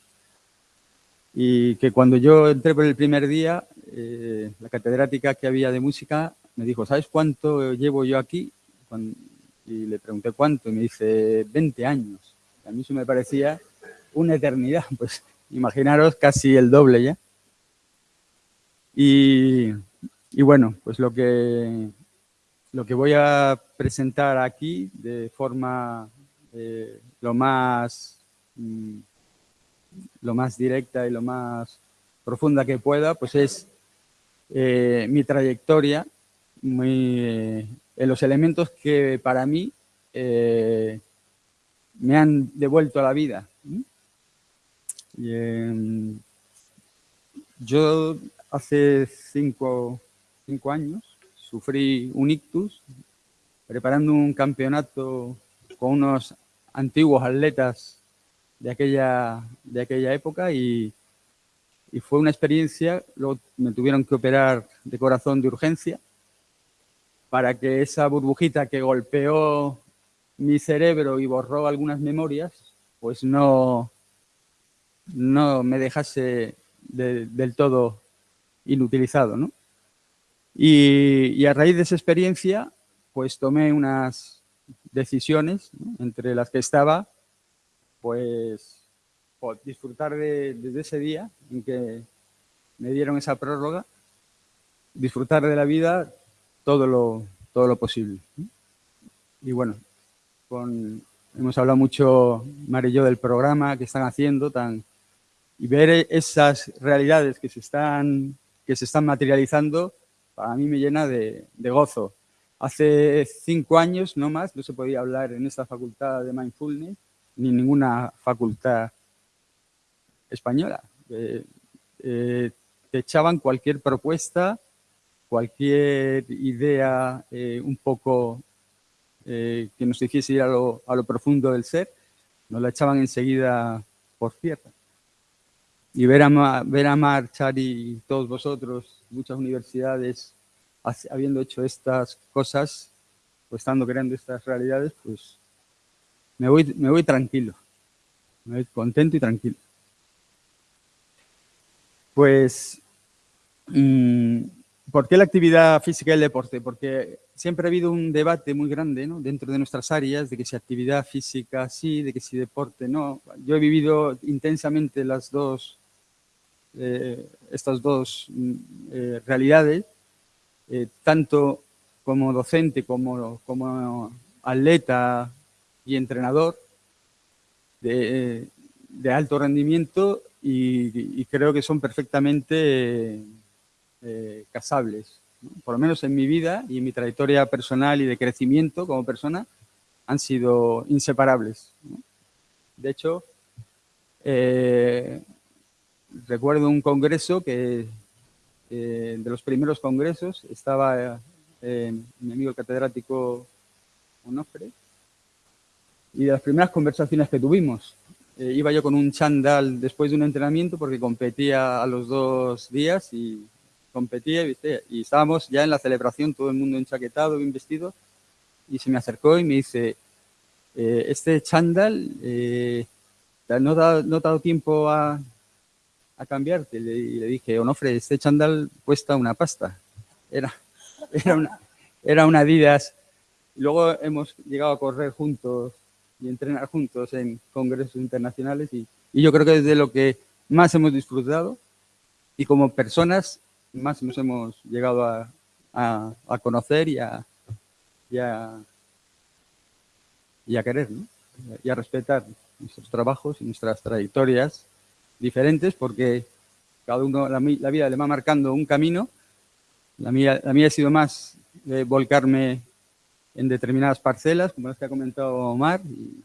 Y que cuando yo entré por el primer día, eh, la catedrática que había de música me dijo, ¿sabes cuánto llevo yo aquí? Y le pregunté cuánto y me dice 20 años. A mí eso me parecía una eternidad, (laughs) pues imaginaros casi el doble ya. Y, y bueno, pues lo que lo que voy a presentar aquí de forma eh, lo, más, mm, lo más directa y lo más profunda que pueda, pues es eh, mi trayectoria, en los elementos que para mí eh, me han devuelto a la vida. yo hace cinco, cinco años sufrí un ictus preparando un campeonato con unos antiguos atletas de aquella, de aquella época y, y fue una experiencia, luego me tuvieron que operar de corazón de urgencia para que esa burbujita que golpeó mi cerebro y borró algunas memorias, pues no, no me dejase del todo inutilizado, ¿no? Y, a raíz de esa experiencia, pues tomé unas decisiones, entre las que estaba, pues, disfrutar de, desde ese día en que me dieron esa prórroga, disfrutar de la vida todo lo, todo lo posible. Y bueno, hemos hablado mucho, Mar y yo, del programa que están haciendo tan, y ver esas realidades que se están, que se están materializando para mí me llena de, gozo. Hace cinco años, no más, no se podía hablar en esta facultad de Mindfulness, ni en ninguna facultad española. Eh, eh, te echaban cualquier propuesta, cualquier idea eh, un poco que nos hiciese ir a lo, a lo, profundo del ser, nos la echaban enseguida por tierra. Y ver a, ver a marchar y todos vosotros muchas universidades habiendo hecho estas cosas o estando creando estas realidades, pues me voy, me voy tranquilo, me voy contento y tranquilo. Pues, mm, ¿por qué la actividad física y el deporte? Porque siempre ha habido un debate muy grande dentro de nuestras áreas de que si actividad física sí, de que si deporte no. Yo he vivido intensamente las dos eh, estas dos mm, eh, realidades, eh, tanto como docente como, como atleta y entrenador de, alto rendimiento y, creo que son perfectamente casables. Por lo menos en mi vida y en mi trayectoria personal y de crecimiento como persona han sido inseparables. De hecho, recuerdo un congreso que, de los primeros congresos, estaba eh, mi amigo catedrático Onofre, y de las primeras conversaciones que tuvimos. Eh, iba yo con un chandal después de un entrenamiento porque competía a los dos días y competía ¿viste? y estábamos ya en la celebración, todo el mundo enchaquetado, bien vestido, y se me acercó y me dice, eh, este chándal, eh, no, da, no ha dado tiempo a, a cambiarte. Y le, dije, Onofre, este chándal cuesta una pasta. Era, (laughs) era, una, era una Adidas. luego hemos llegado a correr juntos y entrenar juntos en congresos internacionales y, y yo creo que es de lo que más hemos disfrutado y como personas más nos hemos llegado a, a, conocer y a, y a, y a querer, ¿no? y a respetar nuestros trabajos y nuestras trayectorias diferentes porque cada uno, la, vida le va marcando un camino. La mía, la mía ha sido más de volcarme en determinadas parcelas, como las que ha comentado Omar, y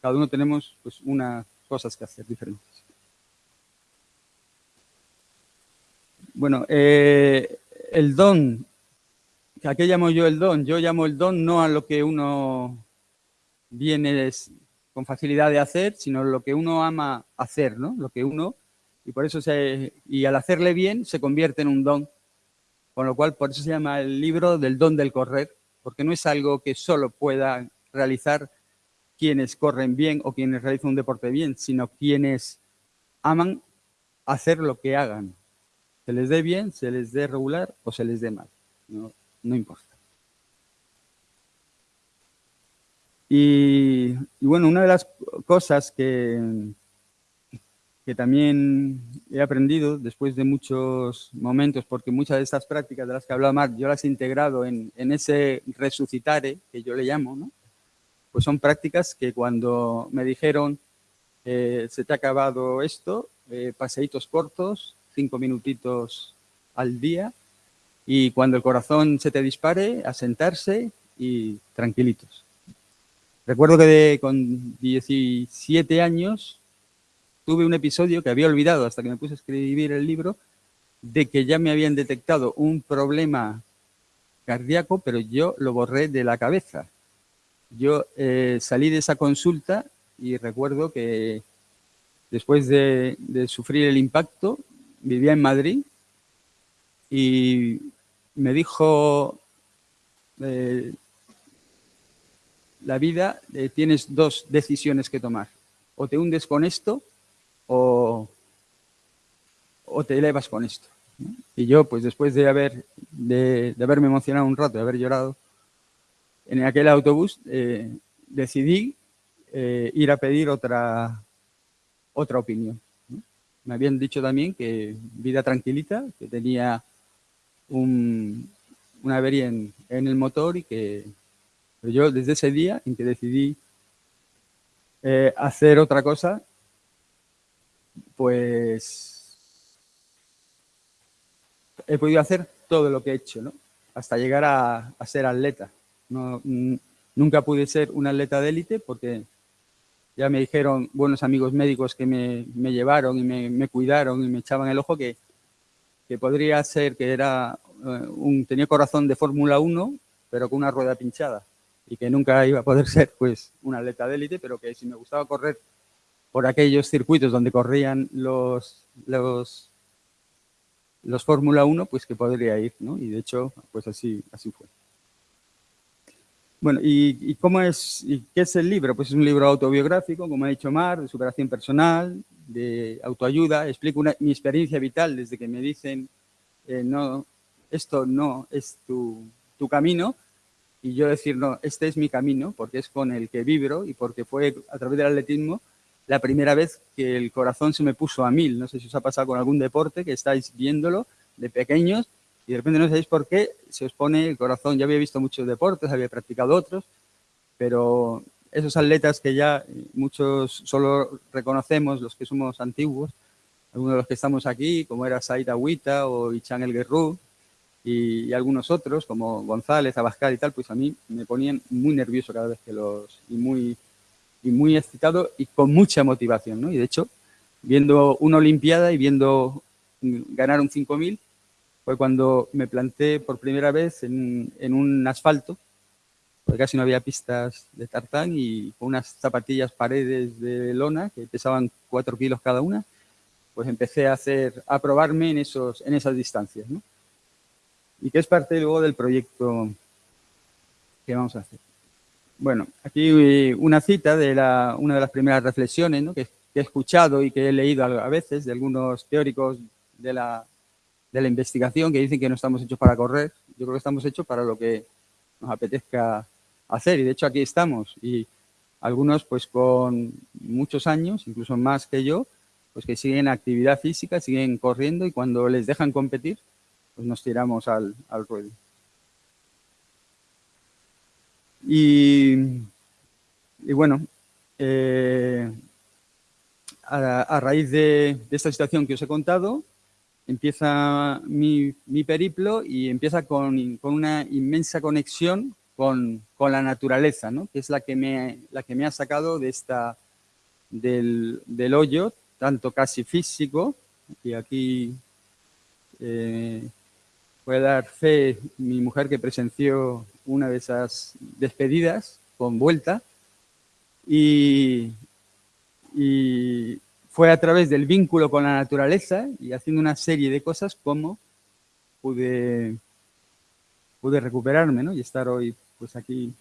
cada uno tenemos pues unas cosas que hacer diferentes. Bueno, eh, el don, ¿a qué llamo yo el don? Yo llamo el don no a lo que uno viene con facilidad de hacer, sino lo que uno ama hacer, ¿no? Lo que uno, y por eso se, y al hacerle bien se convierte en un don. Con lo cual, por eso se llama el libro del don del correr, porque no es algo que solo puedan realizar quienes corren bien o quienes realizan un deporte bien, sino quienes aman hacer lo que hagan. Se les dé bien, se les dé regular o se les dé mal, no, no importa. Y, bueno, una de las cosas que, que también he aprendido después de muchos momentos, porque muchas de estas prácticas de las que hablaba Marc, yo las he integrado en, en ese resucitare, que yo le llamo, ¿no? pues son prácticas que cuando me dijeron eh, se te ha acabado esto, eh, paseitos cortos, cinco minutitos al día, y cuando el corazón se te dispare, a sentarse y tranquilitos. Recuerdo que con 17 años tuve un episodio que había olvidado hasta que me puse a escribir el libro, de que ya me habían detectado un problema cardíaco, pero yo lo borré de la cabeza. Yo eh, salí de esa consulta y recuerdo que después de, sufrir el impacto, vivía en Madrid y me dijo eh, la vida eh, tienes dos decisiones que tomar. O te hundes con esto o, te elevas con esto. Y yo, pues después de, haber, de, haberme emocionado un rato, de haber llorado, en aquel autobús eh, decidí eh, ir a pedir otra, otra opinión. Me habían dicho también que vida tranquilita, que tenía un, una avería en el motor y que pero yo desde ese día en que decidí eh, hacer otra cosa, pues he podido hacer todo lo que he hecho, ¿no? Hasta llegar a, ser atleta. nunca pude ser un atleta de élite porque ya me dijeron buenos amigos médicos que me, llevaron y me, cuidaron y me echaban el ojo que, que podría ser que era eh, un, tenía corazón de Fórmula 1, pero con una rueda pinchada y que nunca iba a poder (laughs) ser pues un atleta de élite, pero que si me gustaba correr por aquellos circuitos donde corrían los, los, los Fórmula 1, pues que podría ir, ¿no? Y de hecho, pues así, así fue. Bueno, ¿y, cómo es, y qué es el libro? Pues es un libro autobiográfico, como ha dicho Mar, de superación personal, de autoayuda. Explico mi experiencia vital desde que me dicen, eh, no, esto no es tu, tu camino, y yo decir, no, este es mi camino, porque es con el que vibro y porque fue a través del atletismo la primera vez que el corazón se me puso a mil. No sé si os ha pasado con algún deporte que estáis viéndolo de pequeños y de repente no sabéis por qué se os pone el corazón. Ya había visto muchos deportes, había practicado otros, pero esos atletas que ya muchos solo reconocemos, los que somos antiguos, algunos de los que estamos aquí, como era Said Agüita o Ichan El Guerrú, y, algunos otros, como González, Abascal y tal, pues a mí me ponían muy nervioso cada vez que los... y muy, y muy excitado y con mucha motivación, ¿no? Y de hecho, viendo una Olimpiada y viendo ganar un 5000, fue cuando me planté por primera vez en, en un asfalto, porque casi no había pistas de tartán y con unas zapatillas paredes de lona que pesaban 4 kilos cada una, pues empecé a hacer, a probarme en, esos, en esas distancias, ¿no? y que es parte luego del proyecto que vamos a hacer. Bueno, aquí eh, una cita de la, una de las primeras reflexiones que, he escuchado y que he leído a veces de algunos teóricos de la, de la investigación que dicen que no estamos hechos para correr. Yo creo que estamos hechos para lo que nos apetezca hacer y de hecho aquí estamos y algunos pues con muchos años, incluso más que yo, pues que siguen actividad física, siguen corriendo y cuando les dejan competir, pues nos tiramos al, al ruedo. Y, bueno, eh, a, raíz de, esta situación que os he contado, empieza mi, periplo y empieza con, una inmensa conexión con, la naturaleza, que es la que, me, la que me ha sacado de esta, del, hoyo, tanto casi físico, y aquí eh, puede dar fe mi mujer que presenció una de esas despedidas con vuelta y, fue a través del vínculo con la naturaleza y haciendo una serie de cosas como pude, pude recuperarme y estar hoy pues aquí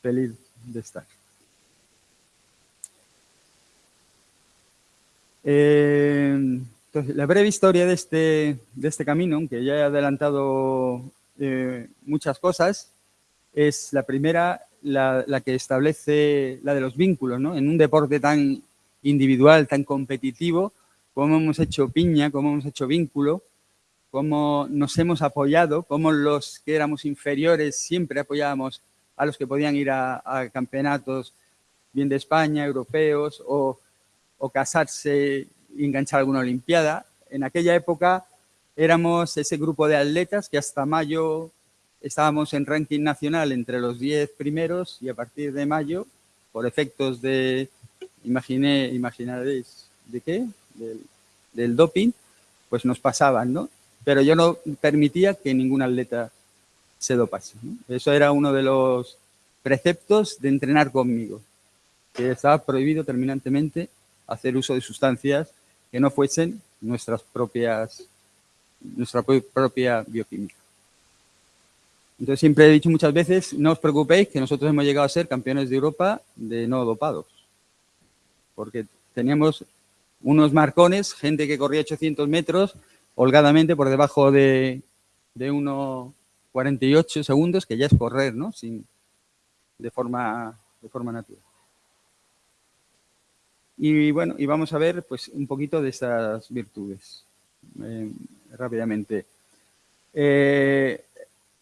feliz de estar. Eh, entonces, la breve historia de este, de este camino, que ya he adelantado eh, muchas cosas, es la primera, la, que establece la de los vínculos, ¿no? En un deporte tan individual, tan competitivo, cómo hemos hecho piña, cómo hemos hecho vínculo, cómo nos hemos apoyado, cómo los que éramos inferiores siempre apoyábamos a los que podían ir a, campeonatos bien de España, europeos, o, o casarse y enganchar alguna olimpiada. En aquella época éramos ese grupo de atletas que hasta mayo estábamos en ranking nacional entre los 10 primeros y a partir de mayo, por efectos de, imaginé, imaginaréis, ¿de qué? Del, doping, pues nos pasaban, ¿no? Pero yo no permitía que ningún atleta se dopase. Eso era uno de los preceptos de entrenar conmigo, que estaba prohibido terminantemente hacer uso de sustancias que no fuesen nuestras propias, nuestra propia bioquímica. Entonces siempre he dicho muchas veces, no os preocupéis que nosotros hemos llegado a ser campeones de Europa de no dopados. Porque teníamos unos marcones, gente que corría 800 metros holgadamente por debajo de, de 1,48 segundos, que ya es correr, ¿no? Sin, de, forma, de forma natural. Y bueno, y vamos a ver pues un poquito de estas virtudes eh, rápidamente. Eh,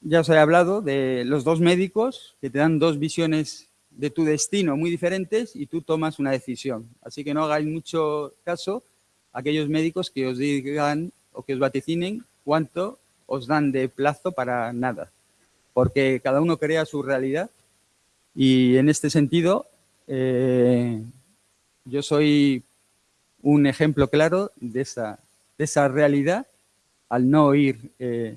ya os he hablado de los dos médicos que te dan dos visiones de tu destino muy diferentes y tú tomas una decisión. Así que no hagáis mucho caso a aquellos médicos que os digan o que os vaticinen cuánto os dan de plazo para nada, porque cada uno crea su realidad y en este sentido eh, yo soy un ejemplo claro de esa, de esa realidad al no oír eh,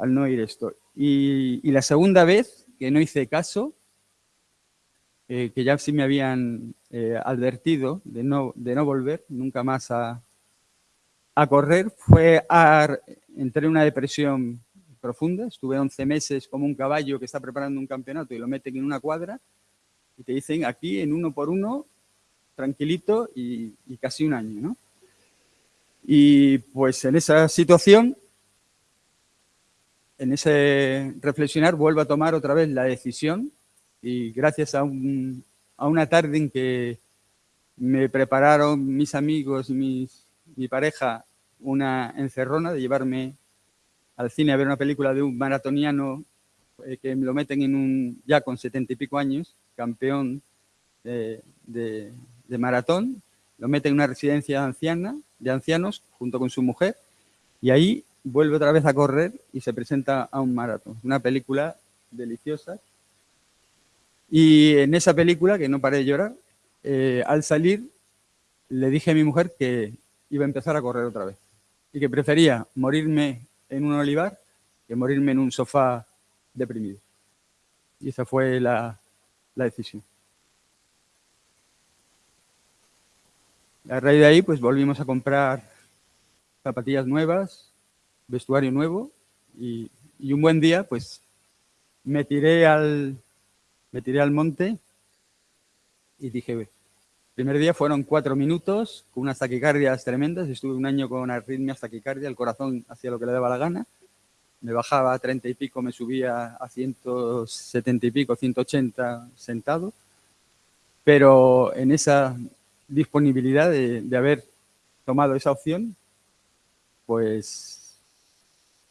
al no esto. Y, la segunda vez que no hice caso, eh, que ya sí me habían eh, advertido de no, de no volver nunca más a, a correr, fue a, en una depresión profunda, estuve 11 meses como un caballo que está preparando un campeonato y lo meten en una cuadra y te dicen aquí en uno por uno, tranquilito y, y casi un año, ¿no? Y pues en esa situación en ese reflexionar vuelvo a tomar otra vez la decisión y gracias a, una tarde en que me prepararon mis amigos y mi pareja una encerrona de llevarme al cine a ver una película de un maratoniano eh, que me lo meten en un, ya con setenta y pico años, campeón de, de, maratón, lo meten en una residencia anciana, de ancianos junto con su mujer y ahí vuelve otra vez a correr y se presenta a un maratón. Una película deliciosa. Y en esa película, que no paré de llorar, eh, al salir le dije a mi mujer que iba a empezar a correr otra vez y que prefería morirme en un olivar que morirme en un sofá deprimido. Y esa fue la, la decisión. A raíz de ahí, pues volvimos a comprar zapatillas nuevas, vestuario nuevo Y, un buen día, pues, me tiré al, me tiré al monte y dije, el primer día fueron cuatro minutos con unas taquicardias tremendas, estuve un año con arritmias taquicardia, el corazón hacía lo que le daba la gana, me bajaba a 30 y pico, me subía a 170 y pico, 180 sentado, pero en esa disponibilidad de, haber tomado esa opción, pues,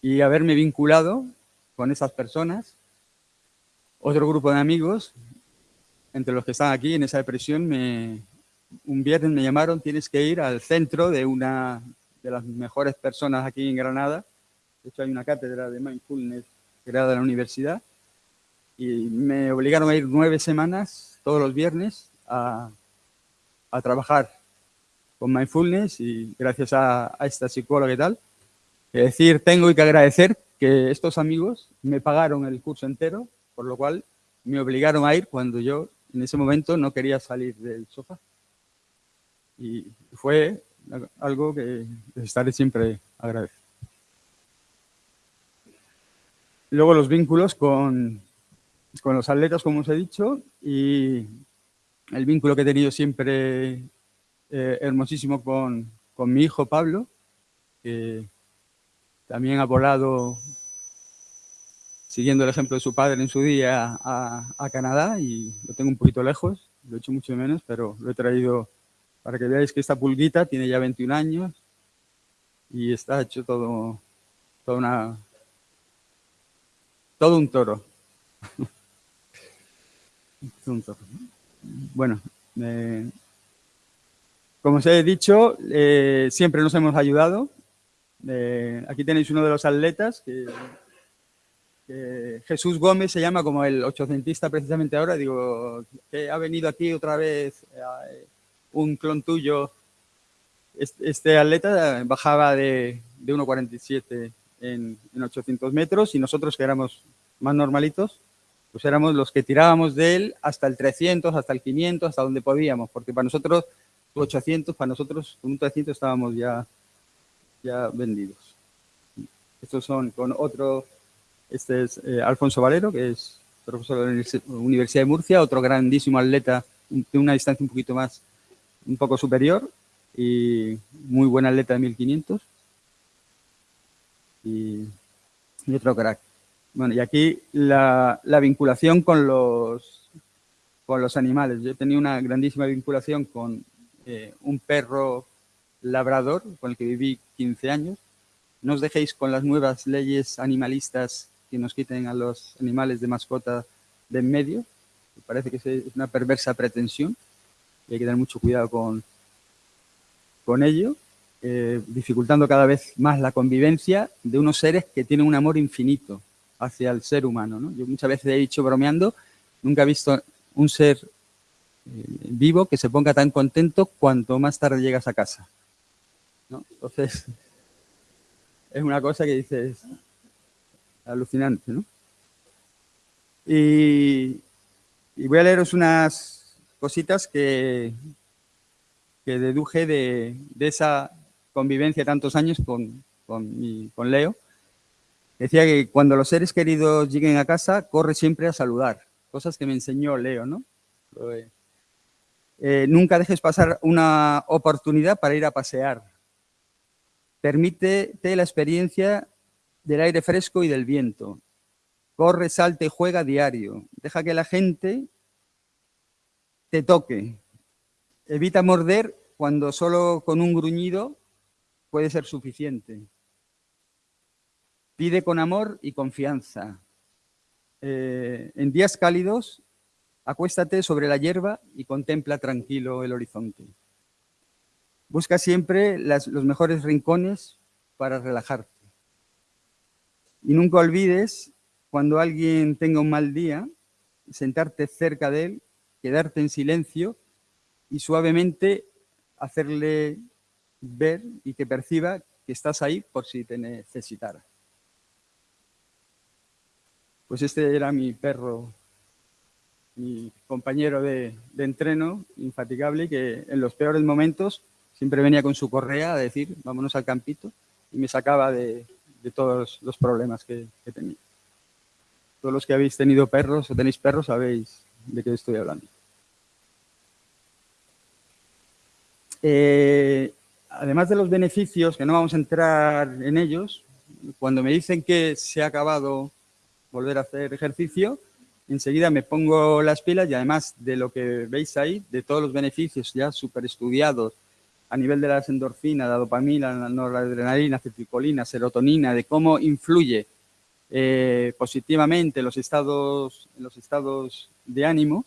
y haberme vinculado con esas personas, otro grupo de amigos, entre los que están aquí en esa depresión, me, un viernes me llamaron, tienes que ir al centro de una de las mejores personas aquí en Granada, de hecho hay una cátedra de mindfulness creada en la universidad, y me obligaron a ir nueve semanas, todos los viernes, a, a trabajar con mindfulness y gracias a, esta psicóloga y tal. Es decir, tengo que agradecer que estos amigos me pagaron el curso entero, por lo cual me obligaron a ir cuando yo en ese momento no quería salir del sofá. Y fue algo que estaré siempre agradecido. Luego los vínculos con, con los atletas, como os he dicho, y el vínculo que he tenido siempre eh, hermosísimo con, mi hijo Pablo, que también ha volado siguiendo el ejemplo de su padre en su día a, Canadá y lo tengo un poquito lejos, lo he hecho mucho menos, pero lo he traído para que veáis que esta pulguita tiene ya 21 años y está hecho todo, todo, una, todo un toro. (laughs) bueno, como os he dicho, eh, siempre nos hemos ayudado. Eh, aquí tenéis uno de los atletas, que, Jesús Gómez se llama como el ochocentista precisamente ahora. Digo, que ha venido aquí otra vez un clon tuyo. Este, atleta bajaba de, de 1,47 en, en 800 metros y nosotros que éramos más normalitos, pues éramos los que tirábamos de él hasta el 300, hasta el 500, hasta donde podíamos, porque para nosotros 800, para nosotros un 300 estábamos ya, ya vendidos. Estos son con otro, este es eh, Alfonso Valero, que es profesor de la Universidad de Murcia, otro grandísimo atleta de una distancia un poquito más, un poco superior, y muy buen atleta de 1500. Y, otro crack. Bueno, y aquí la, vinculación con los, con los animales. Yo tenido una grandísima vinculación con eh, un perro labrador con el que viví 15 años. No os dejéis con las nuevas leyes animalistas que nos quiten a los animales de mascota de en medio. Me parece que es una perversa pretensión y hay que tener mucho cuidado con, con ello, eh, dificultando cada vez más la convivencia de unos seres que tienen un amor infinito hacia el ser humano. ¿no? Yo muchas veces he dicho bromeando, nunca he visto un ser eh, vivo que se ponga tan contento cuanto más tarde llegas a casa. Entonces, (laughs) es una cosa que dices alucinante. ¿no? Y, voy a leeros unas cositas que, deduje de, esa convivencia tantos años con, con, con Leo. Decía que cuando los seres queridos lleguen a casa, corre siempre a saludar. Cosas que me enseñó Leo, ¿no? Eh, nunca dejes pasar una oportunidad para ir a pasear. Permítete la experiencia del aire fresco y del viento. Corre, salte y juega diario. Deja que la gente te toque. Evita morder cuando solo con un gruñido puede ser suficiente. Pide con amor y confianza. Eh, en días cálidos, acuéstate sobre la hierba y contempla tranquilo el horizonte. Busca siempre los mejores rincones para relajarte. Y nunca olvides, cuando alguien tenga un mal día, sentarte cerca de él, quedarte en silencio y suavemente hacerle ver y que perciba que estás ahí por si te necesitara. Pues este era mi perro, mi compañero de, entreno, infatigable, que en los peores momentos siempre venía con su correa a decir, vámonos al campito, y me sacaba de, todos los problemas que, que tenía. Todos los que habéis tenido perros o tenéis perros sabéis de qué estoy hablando. Eh, además de los beneficios, que no vamos a entrar en ellos, cuando me dicen que se ha acabado volver a hacer ejercicio, enseguida me pongo las pilas y además de lo que veis ahí, de todos los beneficios ya súper estudiados a nivel de las endorfinas, la dopamina, la noradrenalina, acetilcolina, serotonina, de cómo influye eh, positivamente los estados, en los estados de ánimo,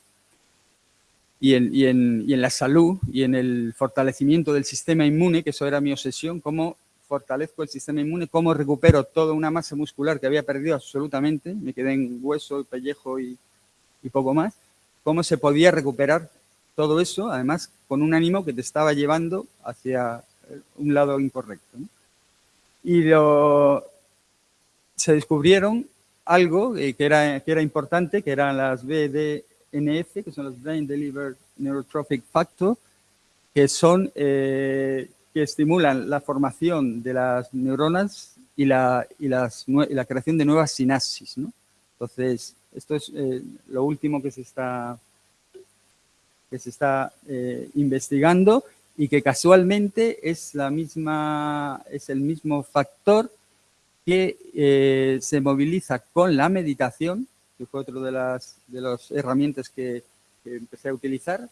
y en, la salud y en el fortalecimiento del sistema inmune, que eso era mi obsesión, cómo fortalezco el sistema inmune, cómo recupero toda una masa muscular que había perdido absolutamente, me quedé en hueso, pellejo y, poco más, cómo se podía recuperar todo eso, además con un ánimo que te estaba llevando hacia un lado incorrecto. Y se descubrieron algo eh, que, era, que era importante, que eran las BD, NF, que son los Brain Delivered Neurotrophic Factor, que son eh, que estimulan la formación de las neuronas y la, y las, la creación de nuevas sinapsis. ¿no? Entonces, esto es eh, lo último que se está, que se está eh, investigando y que casualmente es, la misma, es el mismo factor que se moviliza con la meditación que fue otro de las, de las herramientas que, empecé a utilizar,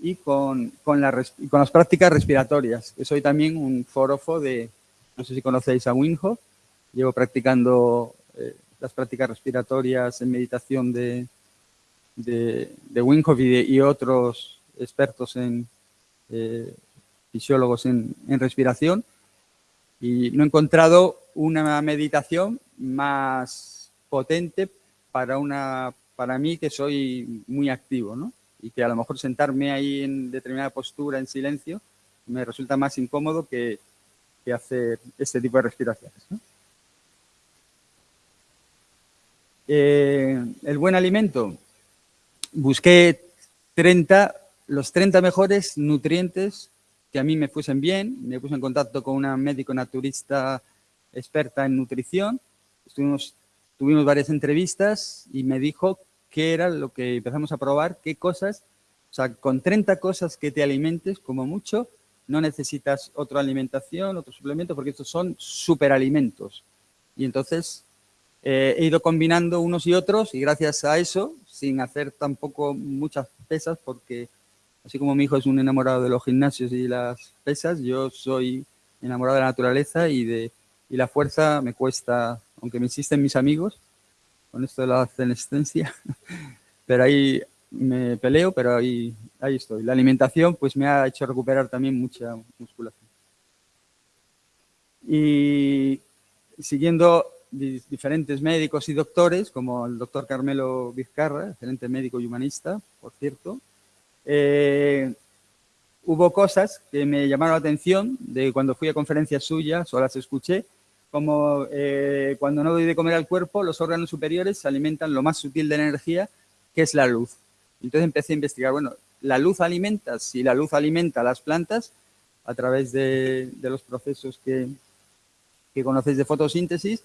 y con, con, con, las prácticas respiratorias, soy también un forofo de, no sé si conocéis a Winhof, llevo practicando eh, las prácticas respiratorias en meditación de, de, de Winhof y, otros expertos en eh, fisiólogos en, en respiración, y no he encontrado una meditación más potente para, una, para mí que soy muy activo, ¿no? Y que a lo mejor sentarme ahí en determinada postura, en silencio, me resulta más incómodo que, que hacer este tipo de respiraciones. Eh, el buen alimento. Busqué 30, los 30 mejores nutrientes que a mí me fuesen bien. Me puse en contacto con una médico naturista experta en nutrición. Estuvimos tuvimos varias entrevistas y me dijo qué era lo que empezamos a probar, qué cosas, o sea, con 30 cosas que te alimentes, como mucho, no necesitas otra alimentación, otro suplemento, porque estos son superalimentos. Y entonces eh, he ido combinando unos y otros y gracias a eso, sin hacer tampoco muchas pesas, porque así como mi hijo es un enamorado de los gimnasios y las pesas, yo soy enamorado de la naturaleza y, de, y la fuerza me cuesta aunque me insisten mis amigos con esto de la senescencia, (laughs) pero ahí me peleo, pero ahí, ahí estoy. La alimentación pues me ha hecho recuperar también mucha musculación. Y siguiendo diferentes médicos y doctores, como el doctor Carmelo Vizcarra, excelente médico y humanista, por cierto, eh, hubo cosas que me llamaron la atención de cuando fui a conferencias suyas o las escuché, como eh, cuando no doy de comer al cuerpo, los órganos superiores se alimentan lo más sutil de energía, que es la luz. Entonces empecé a investigar, bueno, la luz alimenta, si la luz alimenta a las plantas a través de, los procesos que, que, de fotosíntesis,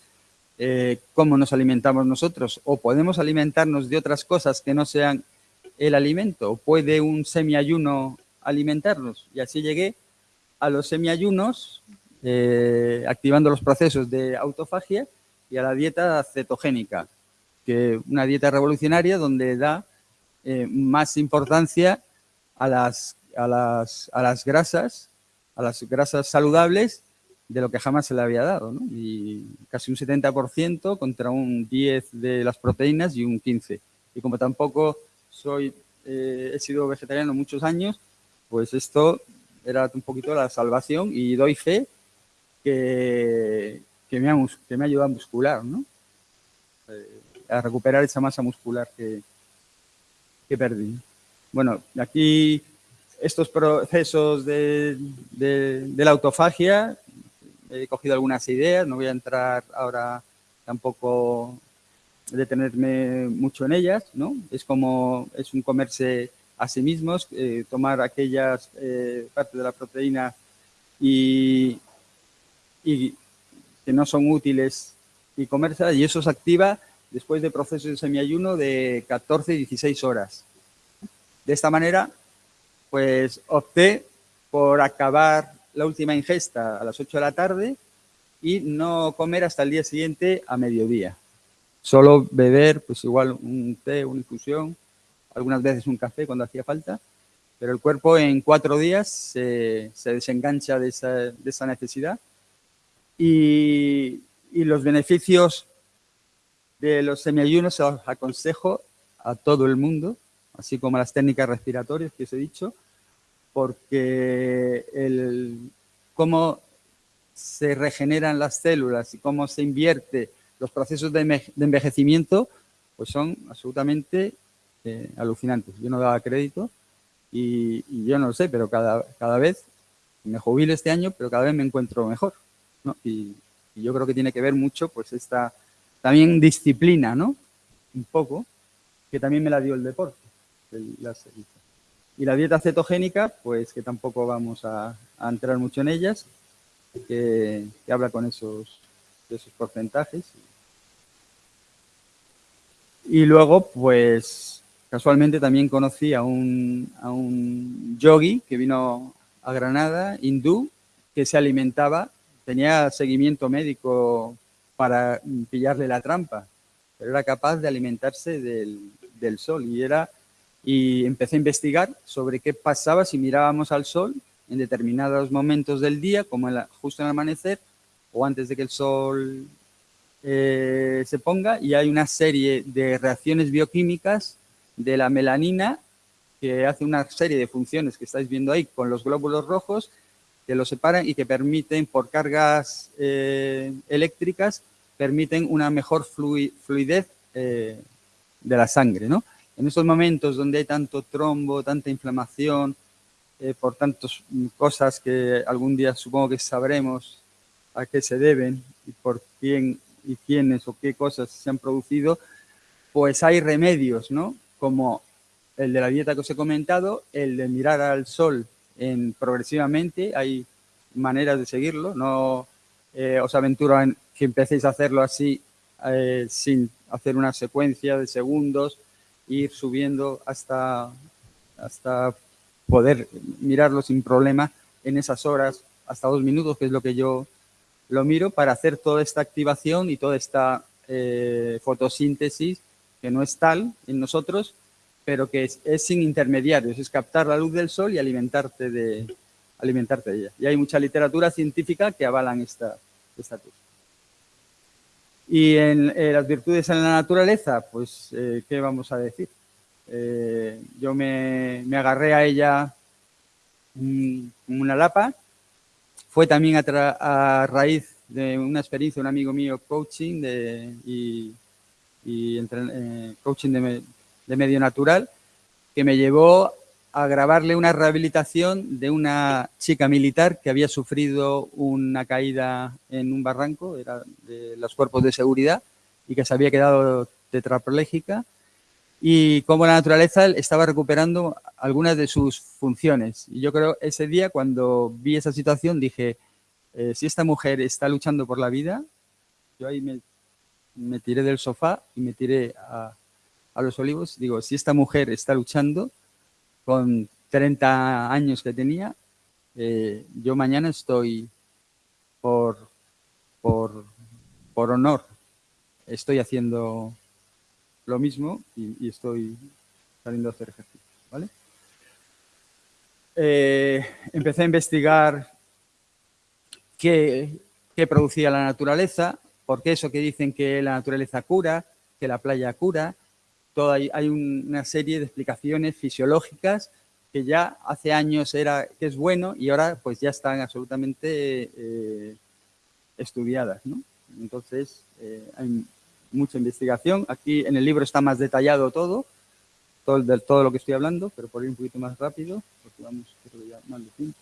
eh, ¿cómo nos alimentamos nosotros? ¿O podemos alimentarnos de otras cosas que no sean el alimento? ¿O puede un semiayuno alimentarnos? Y así llegué a los semiayunos eh, activando los procesos de autofagia y a la dieta cetogénica, que una dieta revolucionaria donde da eh, más importancia a las, a, las, a las grasas, a las grasas saludables de lo que jamás se le había dado, Y casi un 70% contra un 10% de las proteínas y un 15%. Y como tampoco soy, eh, he sido vegetariano muchos años, pues esto era un poquito la salvación y doy fe que, me, ha, que me ayudado a muscular, ¿no? Eh, a recuperar esa masa muscular que, que perdí. Bueno, aquí estos procesos de, de, la autofagia, he cogido algunas ideas, no voy a entrar ahora tampoco detenerme mucho en ellas, ¿no? Es como, es un comerse a sí mismos, eh, tomar aquellas eh, partes de la proteína y, y que no son útiles y comérselas, y eso se activa después de procesos de semiayuno de 14 y 16 horas. De esta manera, pues opté por acabar la última ingesta a las 8 de la tarde y no comer hasta el día siguiente a mediodía. Solo beber, pues igual un té, una infusión, algunas veces un café cuando hacía falta, pero el cuerpo en cuatro días se, desengancha de esa, necesidad y, y, los beneficios de los semiayunos se los aconsejo a todo el mundo, así como las técnicas respiratorias que os he dicho, porque el, cómo se regeneran las células y cómo se invierte los procesos de, envejecimiento, pues son absolutamente eh, alucinantes. Yo no daba crédito y, yo no lo sé, pero cada, cada vez me jubilo este año, pero cada vez me encuentro mejor. Y, yo creo que tiene que ver mucho pues esta también disciplina, ¿no? Un poco, que también me la dio el deporte. Y la dieta cetogénica, pues que tampoco vamos a, entrar mucho en ellas, que, habla con esos, esos porcentajes. Y luego, pues, casualmente también conocí a un, a un yogi que vino a Granada, hindú, que se alimentaba, tenía seguimiento médico para pillarle la trampa, pero era capaz de alimentarse del, del sol y era y empecé a investigar sobre qué pasaba si mirábamos al sol en determinados momentos del día, como justo en el amanecer o antes de que el sol eh, se ponga, y hay una serie de reacciones bioquímicas de la melanina que hace una serie de funciones que estáis viendo ahí con los glóbulos rojos que los separan y que permiten, por cargas eh, eléctricas, permiten una mejor fluidez eh, de la sangre. ¿no? En estos momentos donde hay tanto trombo, tanta inflamación, eh, por tantas cosas que algún día supongo que sabremos a qué se deben y por quién y quiénes o qué cosas se han producido, pues hay remedios, ¿no? Como el de la dieta que os he comentado, el de mirar al sol en, progresivamente, hay maneras de seguirlo, no eh, os aventuro en que empecéis a hacerlo así eh, sin hacer una secuencia de segundos, ir subiendo hasta, hasta poder mirarlo sin problema en esas horas, hasta dos minutos, que es lo que yo lo miro, para hacer toda esta activación y toda esta eh, fotosíntesis, que no es tal en nosotros, pero que es, sin intermediarios, es captar la luz del sol y alimentarte de, alimentarte de ella. Y hay mucha literatura científica que avalan esta, esta. Y en eh, las virtudes en la naturaleza, pues, eh, ¿qué vamos a decir? Eh, yo me, agarré a ella como una lapa. Fue también a, raíz de una experiencia, un amigo mío, coaching de, y, eh, coaching de, medio natural, que me llevó a grabarle una rehabilitación de una chica militar que había sufrido una caída en un barranco, era de los cuerpos de seguridad, y que se había quedado tetrapléjica y cómo la naturaleza estaba recuperando algunas de sus funciones. Y yo creo ese día cuando vi esa situación dije, eh, si esta mujer está luchando por la vida, yo ahí me, tiré del sofá y me tiré a, los olivos, digo, si esta mujer está luchando con 30 años que tenía, eh, yo mañana estoy por, por, por honor, estoy haciendo lo mismo y, estoy saliendo a hacer ejercicio. ¿vale? Eh, empecé a investigar qué, producía la naturaleza, porque eso que dicen que la naturaleza cura, que la playa cura, hay, una serie de explicaciones fisiológicas que ya hace años era que es bueno y ahora pues ya están absolutamente eh, estudiadas. ¿no? Entonces, eh, hay mucha investigación. Aquí en el libro está más detallado todo, todo, de, todo lo que estoy hablando, pero por ir un poquito más rápido, porque vamos ya más de tiempo.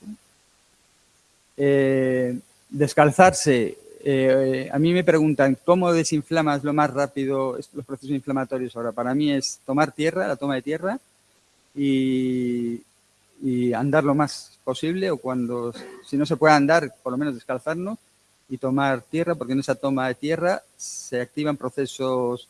Eh, descalzarse. Eh, a mí me preguntan, ¿cómo desinflamas lo más rápido los procesos inflamatorios ahora? Para mí es tomar tierra, la toma de tierra, y, andar lo más posible, o cuando, si no se puede andar, por lo menos descalzarnos, y tomar tierra, porque en esa toma de tierra se activan procesos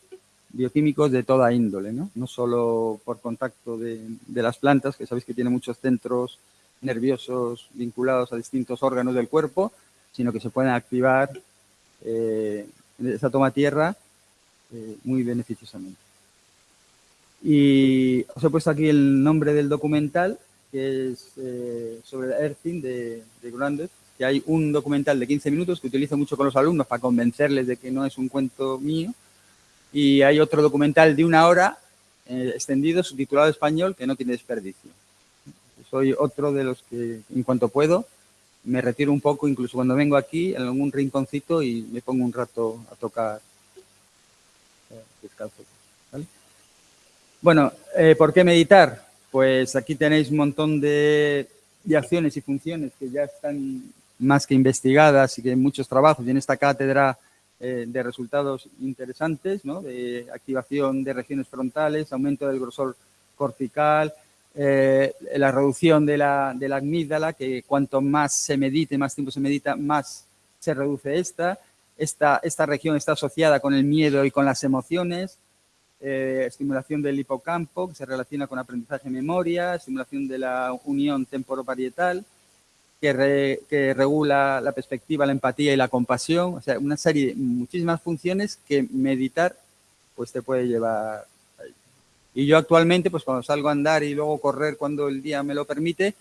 bioquímicos de toda índole. No solo por contacto de, las plantas, que sabéis que tiene muchos centros nerviosos vinculados a distintos órganos del cuerpo, sino que se pueden activar eh, esa toma tierra eh, muy beneficiosamente. Y os he puesto aquí el nombre del documental, que es eh, sobre el Earthing de, de Grandes, que hay un documental de 15 minutos que utilizo mucho con los alumnos para convencerles de que no es un cuento mío, y hay otro documental de una hora eh, extendido, subtitulado español, que no tiene desperdicio. Soy otro de los que, en cuanto puedo, me retiro un poco, incluso cuando vengo aquí, en algún rinconcito y me pongo un rato a tocar eh, descalzo. Bueno, eh, ¿por qué meditar? Pues aquí tenéis un montón de, acciones y funciones que ya están más que investigadas y que hay muchos trabajos y en esta cátedra eh, de resultados interesantes, ¿no? de activación de regiones frontales, aumento del grosor cortical, eh, la reducción de la, de la amígdala, que cuanto más se medite, más tiempo se medita, más se reduce esta. Esta, esta región está asociada con el miedo y con las emociones, eh, estimulación del hipocampo, que se relaciona con aprendizaje y memoria, estimulación de la unión temporoparietal, que, que regula la perspectiva, la empatía y la compasión, o sea, una serie, muchísimas funciones que meditar pues te puede llevar. Y yo actualmente, pues cuando salgo a andar y luego correr cuando el día me lo permite,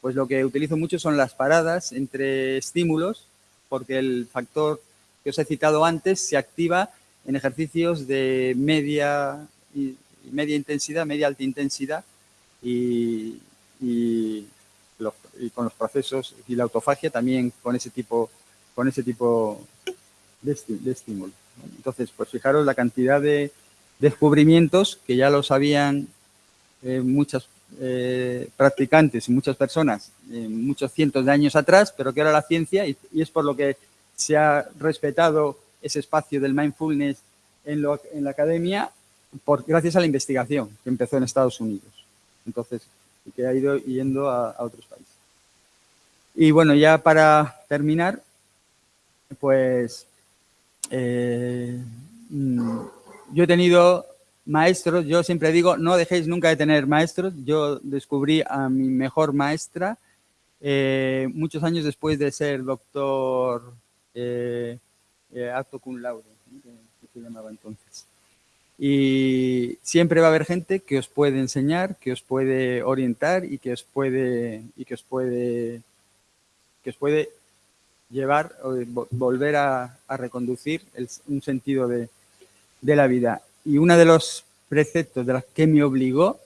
pues lo que utilizo mucho son las paradas entre estímulos, porque el factor que os he citado antes se activa en ejercicios de media, y, media intensidad, media alta intensidad y, con los procesos y la autofagia también con ese tipo, con ese tipo de, estímulo. Entonces, pues fijaros la cantidad de descubrimientos que ya lo sabían eh, muchas eh, practicantes y muchas personas eh, muchos cientos de años atrás, pero que ahora la ciencia, y es por lo que se ha respetado ese espacio del mindfulness en, la academia por, gracias a la investigación que empezó en Estados Unidos. Entonces, que ha ido yendo a, otros países. Y bueno, ya para terminar, pues eh, mm, yo he tenido maestros, yo siempre digo, no dejéis nunca de tener maestros. Yo descubrí a mi mejor maestra eh, muchos años después de ser doctor eh, eh, acto cum laude, que, se llamaba entonces. Y siempre va a haber gente que os puede enseñar, que os puede orientar y que os puede, y que os puede, que os puede llevar o volver a, reconducir un sentido de, de, la vida. Y uno de los preceptos de los que me obligó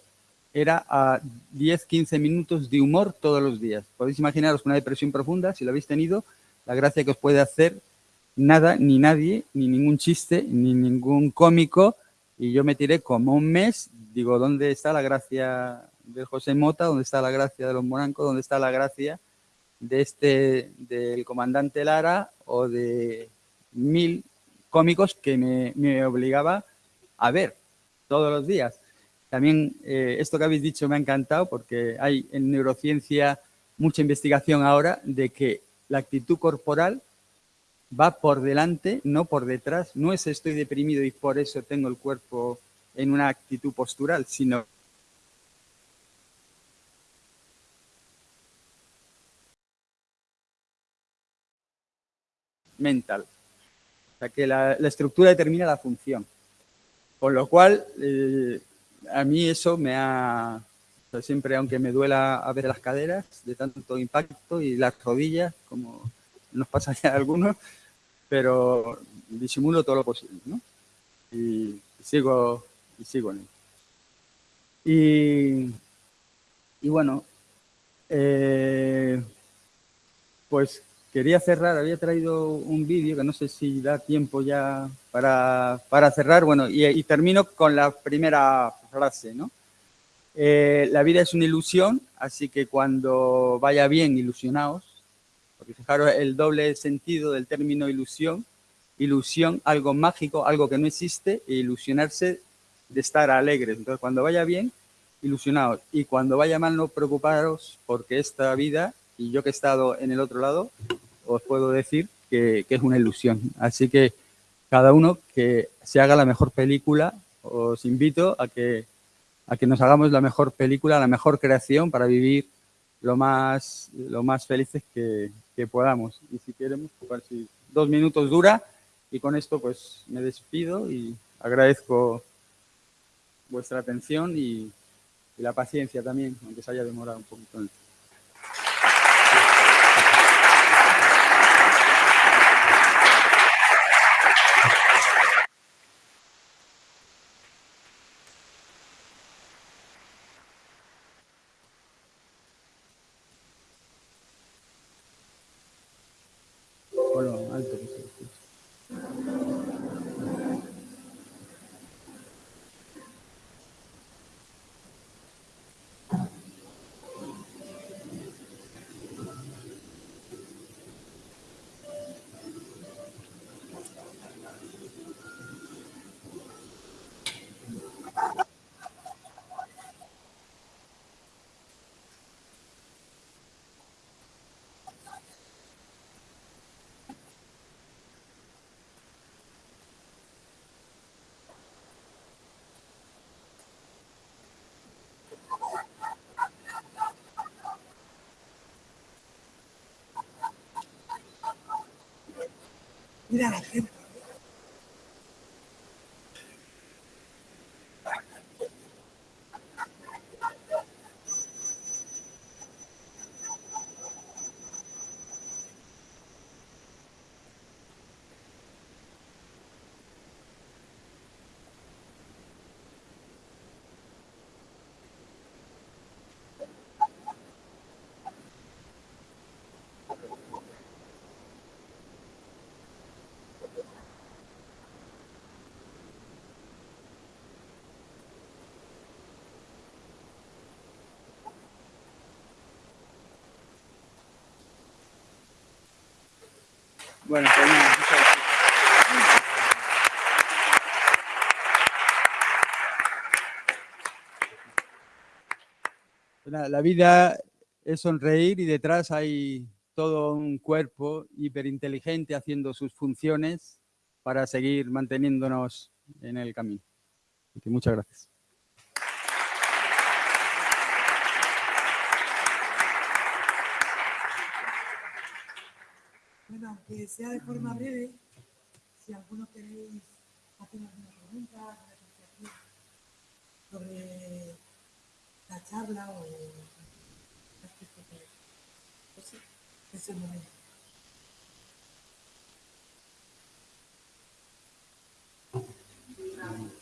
era a 10-15 minutos de humor todos los días. Podéis imaginaros una depresión profunda, si lo habéis tenido, la gracia que os puede hacer nada, ni nadie, ni ningún chiste, ni ningún cómico, y yo me tiré como un mes, digo, ¿dónde está la gracia de José Mota? ¿Dónde está la gracia de los morancos? ¿Dónde está la gracia de este, del comandante Lara o de mil cómicos que me, obligaba a ver todos los días? También eh, esto que habéis dicho me ha encantado porque hay en neurociencia mucha investigación ahora de que la actitud corporal va por delante, no por detrás. No es estoy deprimido y por eso tengo el cuerpo en una actitud postural, sino mental. Que la, estructura determina la función. Con lo cual, eh, a mí eso me ha... siempre, aunque me duela a ver las caderas de tanto impacto y las rodillas, como nos pasa ya (laughs) a algunos, pero disimulo todo lo posible. Y, sigo, y sigo en Y, y bueno, eh, pues quería cerrar, había traído un vídeo que no sé si da tiempo ya para, para cerrar, bueno, y, termino con la primera frase, ¿no? Eh, la vida es una ilusión, así que cuando vaya bien, ilusionaos, porque fijaros el doble sentido del término ilusión. Ilusión, algo mágico, algo que no existe, e ilusionarse de estar alegres. Entonces, cuando vaya bien, ilusionaos. Y cuando vaya mal, no preocuparos, porque esta vida, y yo que he estado en el otro lado, os puedo decir que, es una ilusión. Así que cada uno que se haga la mejor película, os invito a que, a que nos hagamos la mejor película, la mejor creación para vivir lo más, lo más felices que, podamos. Y si queremos, pues, si dos minutos dura y con esto pues me despido y agradezco vuestra atención y, y la paciencia también, aunque se haya demorado un poquito. Mira. Bueno, pues La vida es sonreír y detrás hay todo un cuerpo hiperinteligente haciendo sus funciones para seguir manteniéndonos en el camino. muchas gracias. Aunque sea de forma breve, si alguno queréis hacer alguna pregunta, alguna apreciación sobre la charla o pues sí, es el momento. referente,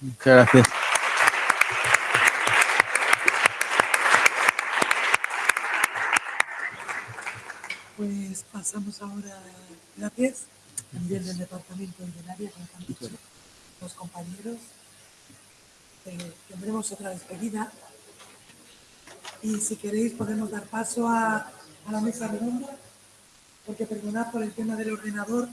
Muchas gracias. Pues pasamos ahora, gracias, también del departamento y del área, como los compañeros. Eh, tendremos otra despedida. Y si queréis podemos dar paso a, a la mesa redonda, porque perdonad por el tema del ordenador,